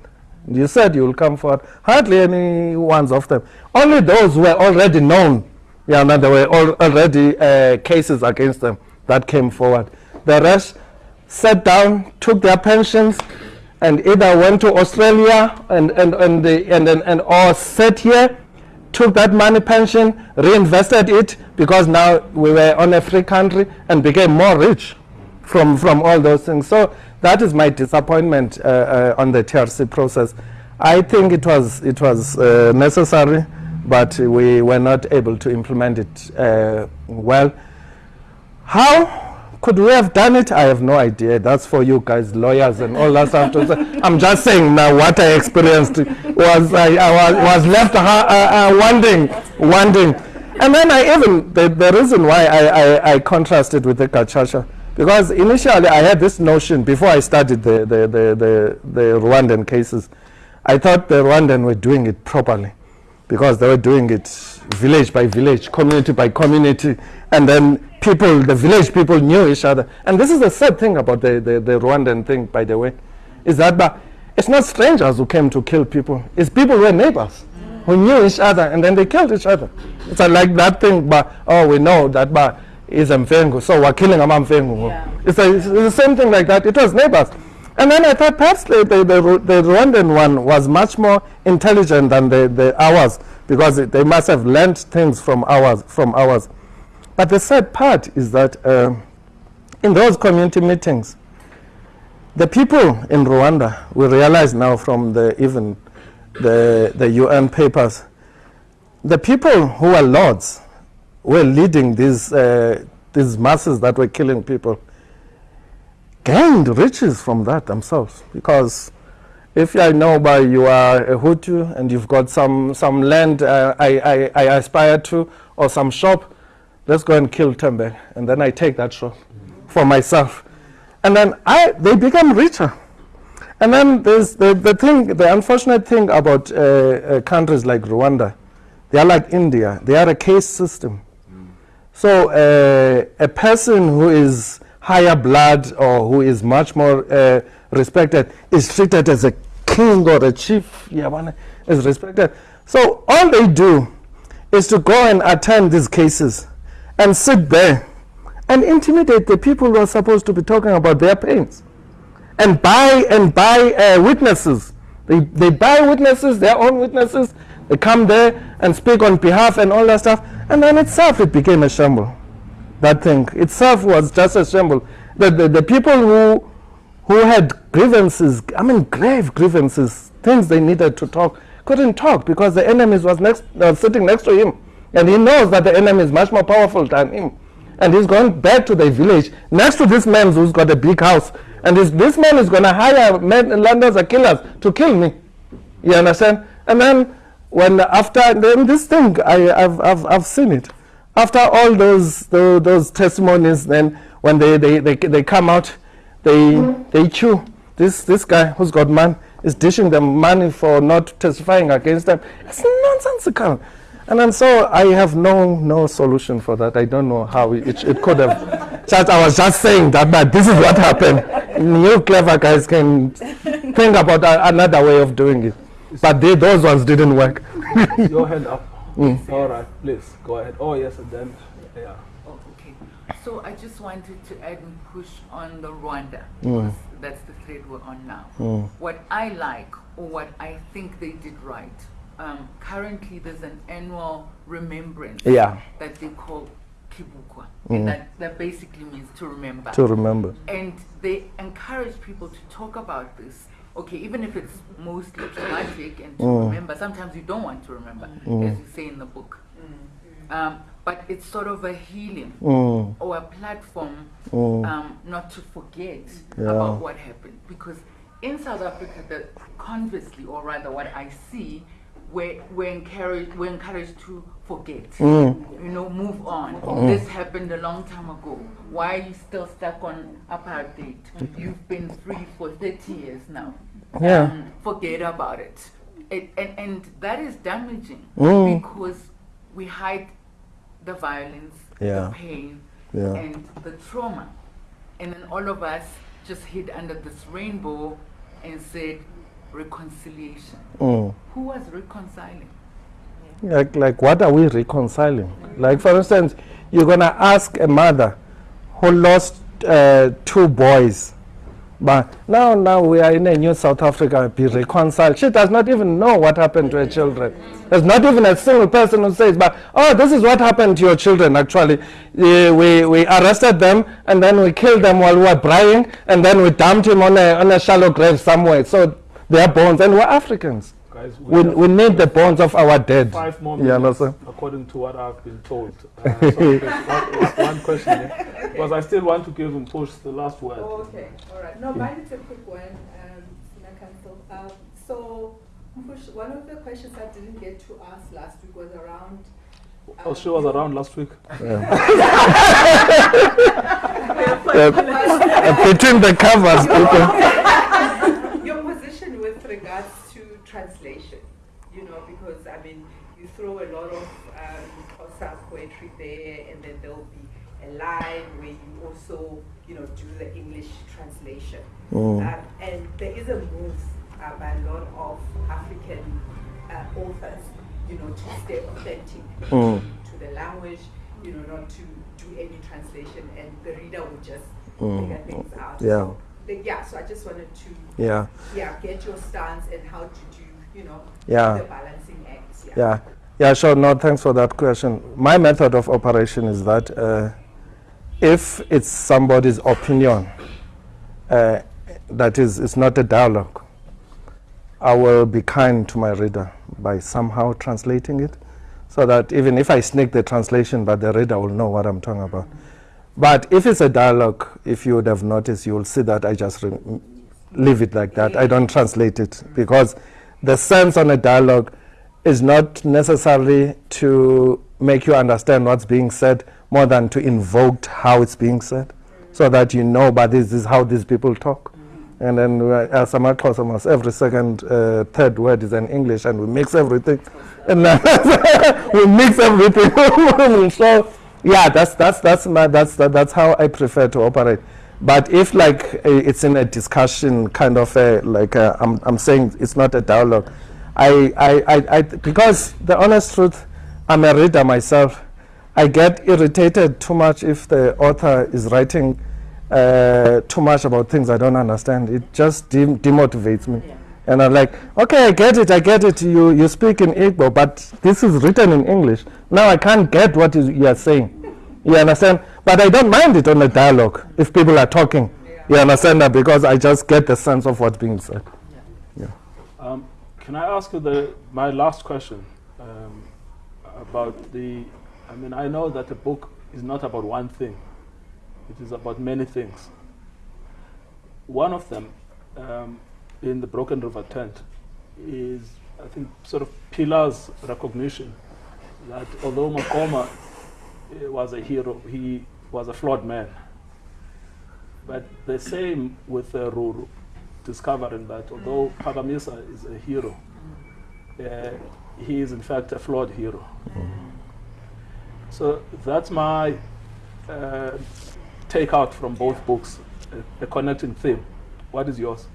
S3: You said you will come forward. Hardly any ones of them. Only those who were already known. Yeah, no, there were al- already uh, cases against them that came forward. The rest sat down, took their pensions, and either went to Australia and and and, the, and, and, and or sat here, took that money pension, reinvested it because now we were on a free country and became more rich from from all those things. So that is my disappointment uh, uh, on the TRC process. I think it was it was uh, necessary, but we were not able to implement it uh, well. How could we have done it? I have no idea. That's for you guys, lawyers and all that stuff. I'm just saying now what I experienced was I, I was, was left uh, uh, wondering, wondering. And then I even, the, the reason why I, I, I contrasted with the Gacaca, because initially I had this notion before I studied the, the, the, the, the Rwandan cases, I thought the Rwandan were doing it properly because they were doing it village by village, community by community, and then people, the village people knew each other. And this is the sad thing about the, the, the Rwandan thing, by the way, is that but it's not strangers who came to kill people, it's people who were neighbors who knew each other and then they killed each other. It's like that thing, but oh, we know that but is Mfengu, so we're killing a Mfengu.
S4: Yeah.
S3: It's, a, it's the same thing like that. It was neighbors. And then I thought perhaps the, the, the, the Rwandan one was much more intelligent than the, the ours because it, they must have learned things from ours. From ours. But the sad part is that uh, in those community meetings, the people in Rwanda, we realize now from the even the, the UN papers, the people who were lords were leading these, uh, these masses that were killing people gained riches from that themselves because if I know by you are a Hutu and you've got some, some land uh, I, I, I aspire to or some shop, let's go and kill Tembe. And then I take that shop for myself. And then I, they become richer. And then there's the, the thing, the unfortunate thing about uh, uh, countries like Rwanda, they are like India, they are a case system. So uh, a person who is higher blood or who is much more uh, respected is treated as a king or a chief, yabana, is respected. So all they do is to go and attend these cases and sit there and intimidate the people who are supposed to be talking about their pains and buy and buy uh, witnesses. They, they buy witnesses, their own witnesses. They come there and speak on behalf and all that stuff. And then itself, it became a shamble. That thing itself was just a shamble. The, the, the people who, who had grievances, I mean, grave grievances, things they needed to talk, couldn't talk because the enemy was next, uh, sitting next to him. And he knows that the enemy is much more powerful than him. And he's going back to the village next to this man who's got a big house. And this, this man is going to hire men, landers or killers to kill me. You understand? And then when after then this thing, I, I've, I've, I've seen it. After all those, those, those testimonies, then when they, they, they, they come out, they, they chew. This, this guy who's got man is dishing them money for not testifying against them. It's nonsensical. And then so I have no, no solution for that. I don't know how it, it could have. just, I was just saying that, but this is what happened. You clever guys can think about a, another way of doing it. But they, those ones didn't work.
S2: Your hand up. All right, please go ahead. Oh yes, and then yeah.
S6: Oh, okay. So I just wanted to add and push on the Rwanda.
S3: Mm.
S6: That's the thread we're on now.
S3: Mm.
S6: What I like, or what I think they did right, um, currently there's an annual remembrance
S3: Yeah,
S6: that they call Kwibuka.
S3: Mm.
S6: And that, that basically means to remember.
S3: to remember.
S6: And they encourage people to talk about this. Okay, even if it's mostly traumatic and to
S3: Mm.
S6: remember, sometimes you don't want to remember,
S3: Mm.
S6: as you say in the book. Um, but it's sort of a healing
S3: Mm,
S6: or a platform
S3: mm,
S6: um, not to forget
S3: Yeah.
S6: about what happened. Because in South Africa, the conversely, or rather, what I see, we're, we're, encouraged, we're encouraged to forget.
S3: mm,
S6: You know, move on.
S3: Mm.
S6: This happened a long time ago. Why are you still stuck on apartheid? You've been free for 30 years now.
S3: Yeah.
S6: Um, forget about it. it and, and that is damaging
S3: Mm.
S6: because we hide the violence,
S3: Yeah.
S6: the pain,
S3: Yeah.
S6: and the trauma. And then all of us just hid under this rainbow and said reconciliation.
S3: mm.
S6: Who was reconciling?
S3: Like, like, what are we reconciling? Like, for instance, you're going to ask a mother who lost uh, two boys, but now, now we are in a new South Africa, be reconciled. She does not even know what happened to her children. There's not even a single person who says, but, oh, this is what happened to your children, actually. Uh, we, we arrested them, and then we killed them while we were praying, and then we dumped him on a, on a shallow grave somewhere. So their bones, and we're Africans.
S2: Guys,
S3: We,
S2: have
S3: we need the bones of our dead.
S2: five more
S3: You
S2: minutes,
S3: understand?
S2: according to what I've been told. Uh, so one, one question, yeah? because I still want to give him push the last word.
S5: Oh, okay, all right. No, mine is a quick one, um, Sina Council. Um, so, Mpush, one of the questions I didn't get to ask last week was around.
S2: Oh, she was around last week.
S3: Uh, between the covers, people.
S5: Your position with regards to translation, you know, because I mean, you throw a lot of um, poetry there, and then there'll be a line where you also, you know, do the English translation.
S3: Mm.
S5: Um, and there is a move uh, by a lot of African uh, authors, you know, to stay authentic
S3: Mm.
S5: to the language, you know, not to do any translation, and the reader would just
S3: Mm.
S5: figure things out.
S3: Yeah.
S5: The- yeah. So I just wanted to
S3: Yeah,
S5: yeah, get your stance and how to do, you know,
S3: Yeah.
S5: the balancing acts. Yeah.
S3: yeah. Yeah, sure. No, thanks for that question. My method of operation is that uh, if it's somebody's opinion, uh, that is, it's not a dialogue. I will be kind to my reader by somehow translating it so that even if I sneak the translation, but the reader will know what I'm talking about. But if it's a dialogue, if you would have noticed, you will see that I just leave it like that. I don't translate it because the sense on a dialogue is not necessarily to make you understand what's being said more than to invoke how it's being said so that you know, but this is how these people talk. And then uh, as a must every second, uh, third word is in English, and we mix everything. And we mix everything. so yeah, that's that's that's my, that's that, that's how I prefer to operate. But if like it's in a discussion, kind of a, like am I'm I'm saying it's not a dialogue. I, I, I, I because the honest truth, I'm a reader myself. I get irritated too much if the author is writing uh, too much about things I don't understand. It just dem- demotivates me.
S4: Yeah.
S3: And I'm like, okay, I get it, I get it. You, you speak in Igbo, but this is written in English. Now I can't get what you, are saying. You understand? But I don't mind it on the dialogue if people are talking. You understand that? Because I just get the sense of what's being said.
S2: Um, can I ask you the, my last question um, about the? I mean, I know that the book is not about one thing; it is about many things. One of them, um, in the Broken River Tent, is I think sort of Pila's recognition that although Maqoma eh, was a hero, he was a flawed man. But the same with uh, Ruru, discovering that although Pagamisa is a hero, uh, he is in fact a flawed hero. So that's my uh, takeout from both books, a, a connecting theme. What is yours?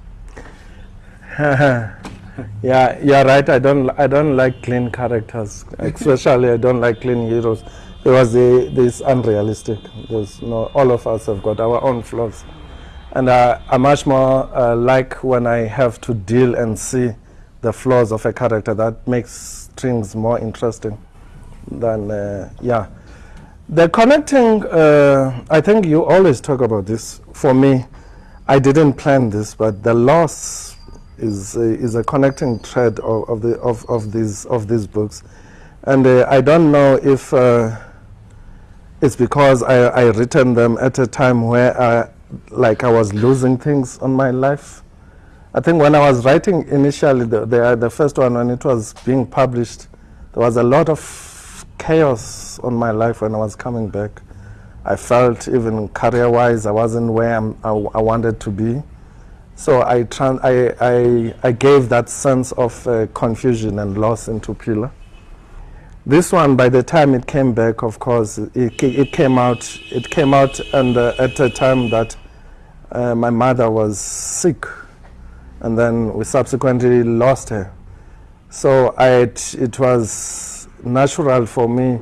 S3: yeah, you're right. I don't, I don't like clean characters, especially I don't like clean heroes because they, this unrealistic. There's no, all of us have got our own flaws, and uh, I much more uh, like when I have to deal and see the flaws of a character. That makes things more interesting than uh, yeah. The connecting, uh, I think you always talk about this. For me, I didn't plan this, but the loss is a, is a connecting thread of, of the of, of these of these books, and uh, I don't know if uh, it's because I I written them at a time where I, like I was losing things on my life. I think when I was writing initially the the, the first one when it was being published, there was a lot of chaos on my life when I was coming back. I felt even career-wise I wasn't where I'm, I, I wanted to be. So I, I, I, I gave that sense of uh, confusion and loss into Pila. This one, by the time it came back, of course, it, it came out. It came out and, uh, at a time that uh, my mother was sick, and then we subsequently lost her. So it, it was natural for me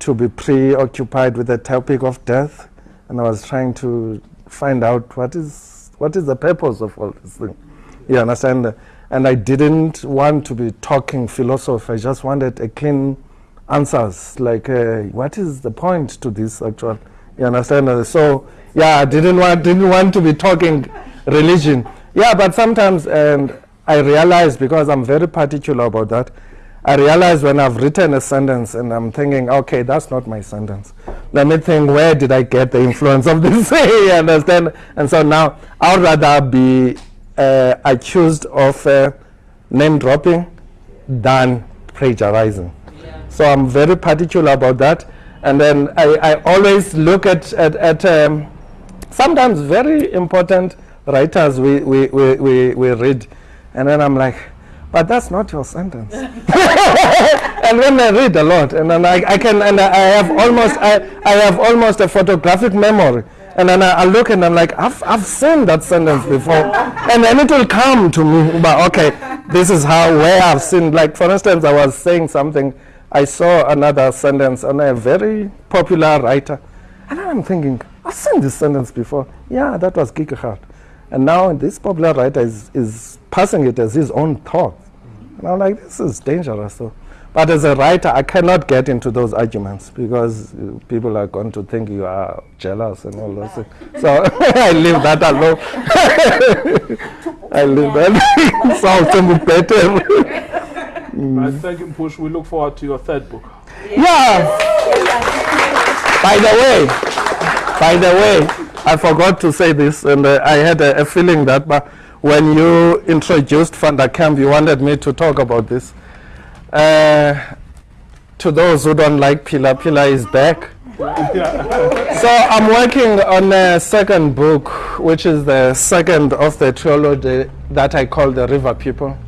S3: to be preoccupied with the topic of death, and I was trying to find out what is what is the purpose of all this thing. You understand? And I didn't want to be talking philosophy. I just wanted a clean answers, like uh, what is the point to this actual? You understand? So yeah, I didn't want didn't want to be talking religion. Yeah, but sometimes and I realized because I'm very particular about that I realize when I've written a sentence and I'm thinking, okay, that's not my sentence. Let me think, where did I get the influence of this? you understand? And so now I'd rather be uh, accused of uh, name dropping than plagiarizing. Yeah. So I'm very particular about that. And then I, I always look at, at, at um, sometimes very important writers we, we, we, we, we read. And then I'm like, but that's not your sentence. and when I read a lot, and then I, I can, and I have almost, I, I have almost a photographic memory. And then I, I, look and I'm like, I've, I've seen that sentence before. and then it will come to me, but okay, this is how, where I've seen, like for instance, I was saying something, I saw another sentence on a very popular writer. And I'm thinking, I've seen this sentence before. Yeah, that was Kierkegaard. And now this popular writer is, is passing it as his own thought. And I'm like, this is dangerous. So. But as a writer, I cannot get into those arguments because uh, people are going to think you are jealous and all those things. So I leave that alone. I leave that. Sounds better.
S2: Right, thank you, Push. We look forward to your third book.
S3: Yeah. By the way, by the way, I forgot to say this, and uh, I had a, a feeling that but when you introduced Van der Kemp, you wanted me to talk about this. Uh, to those who don't like Pila, Pila is back. so I'm working on a second book, which is the second of the trilogy that I call the River People.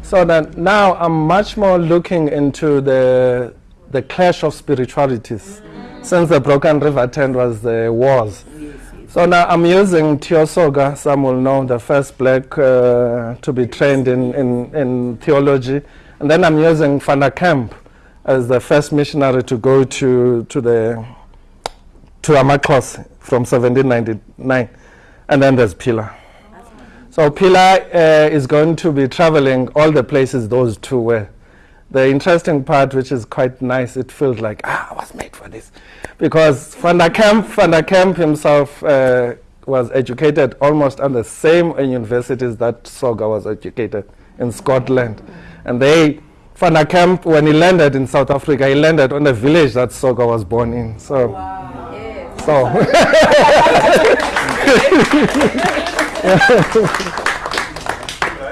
S3: So that now I'm much more looking into the the clash of spiritualities. Since the Broken River Tent was the wars. So now I'm using Tiyo Soga, some will know, the first black uh, to be trained in, in, in theology. And then I'm using Van der Kemp as the first missionary to go to, to the to Amaxhosa from 1799. And then there's Pila. So Pila uh, is going to be traveling all the places those two were. The interesting part, which is quite nice, it feels like, ah, I was made for this. Because Van der Kemp, Van der Kemp himself uh, was educated almost at the same universities that Soga was educated in Scotland. And they, Van der Kemp, when he landed in South Africa, he landed on the village that Soga was born in. So, so
S7: I'd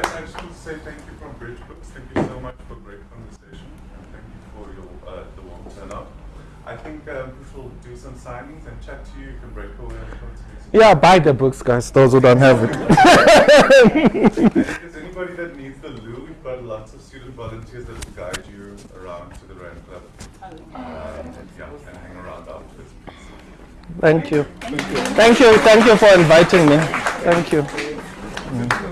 S7: actually say thank you from Bridge Books. Thank you so much for great conversation and thank you for your uh, the warm turnout. I think um, Push will do some signings and chat to you. You can break away and come to
S3: yeah, buy the books, guys, those who don't have it.
S7: If there's anybody that needs the loo, we've got lots of student volunteers that will guide you around to the Rand Club. Um, yeah, and hang around afterwards.
S3: Thank you. Thank you. Thank you for inviting me. Thank you.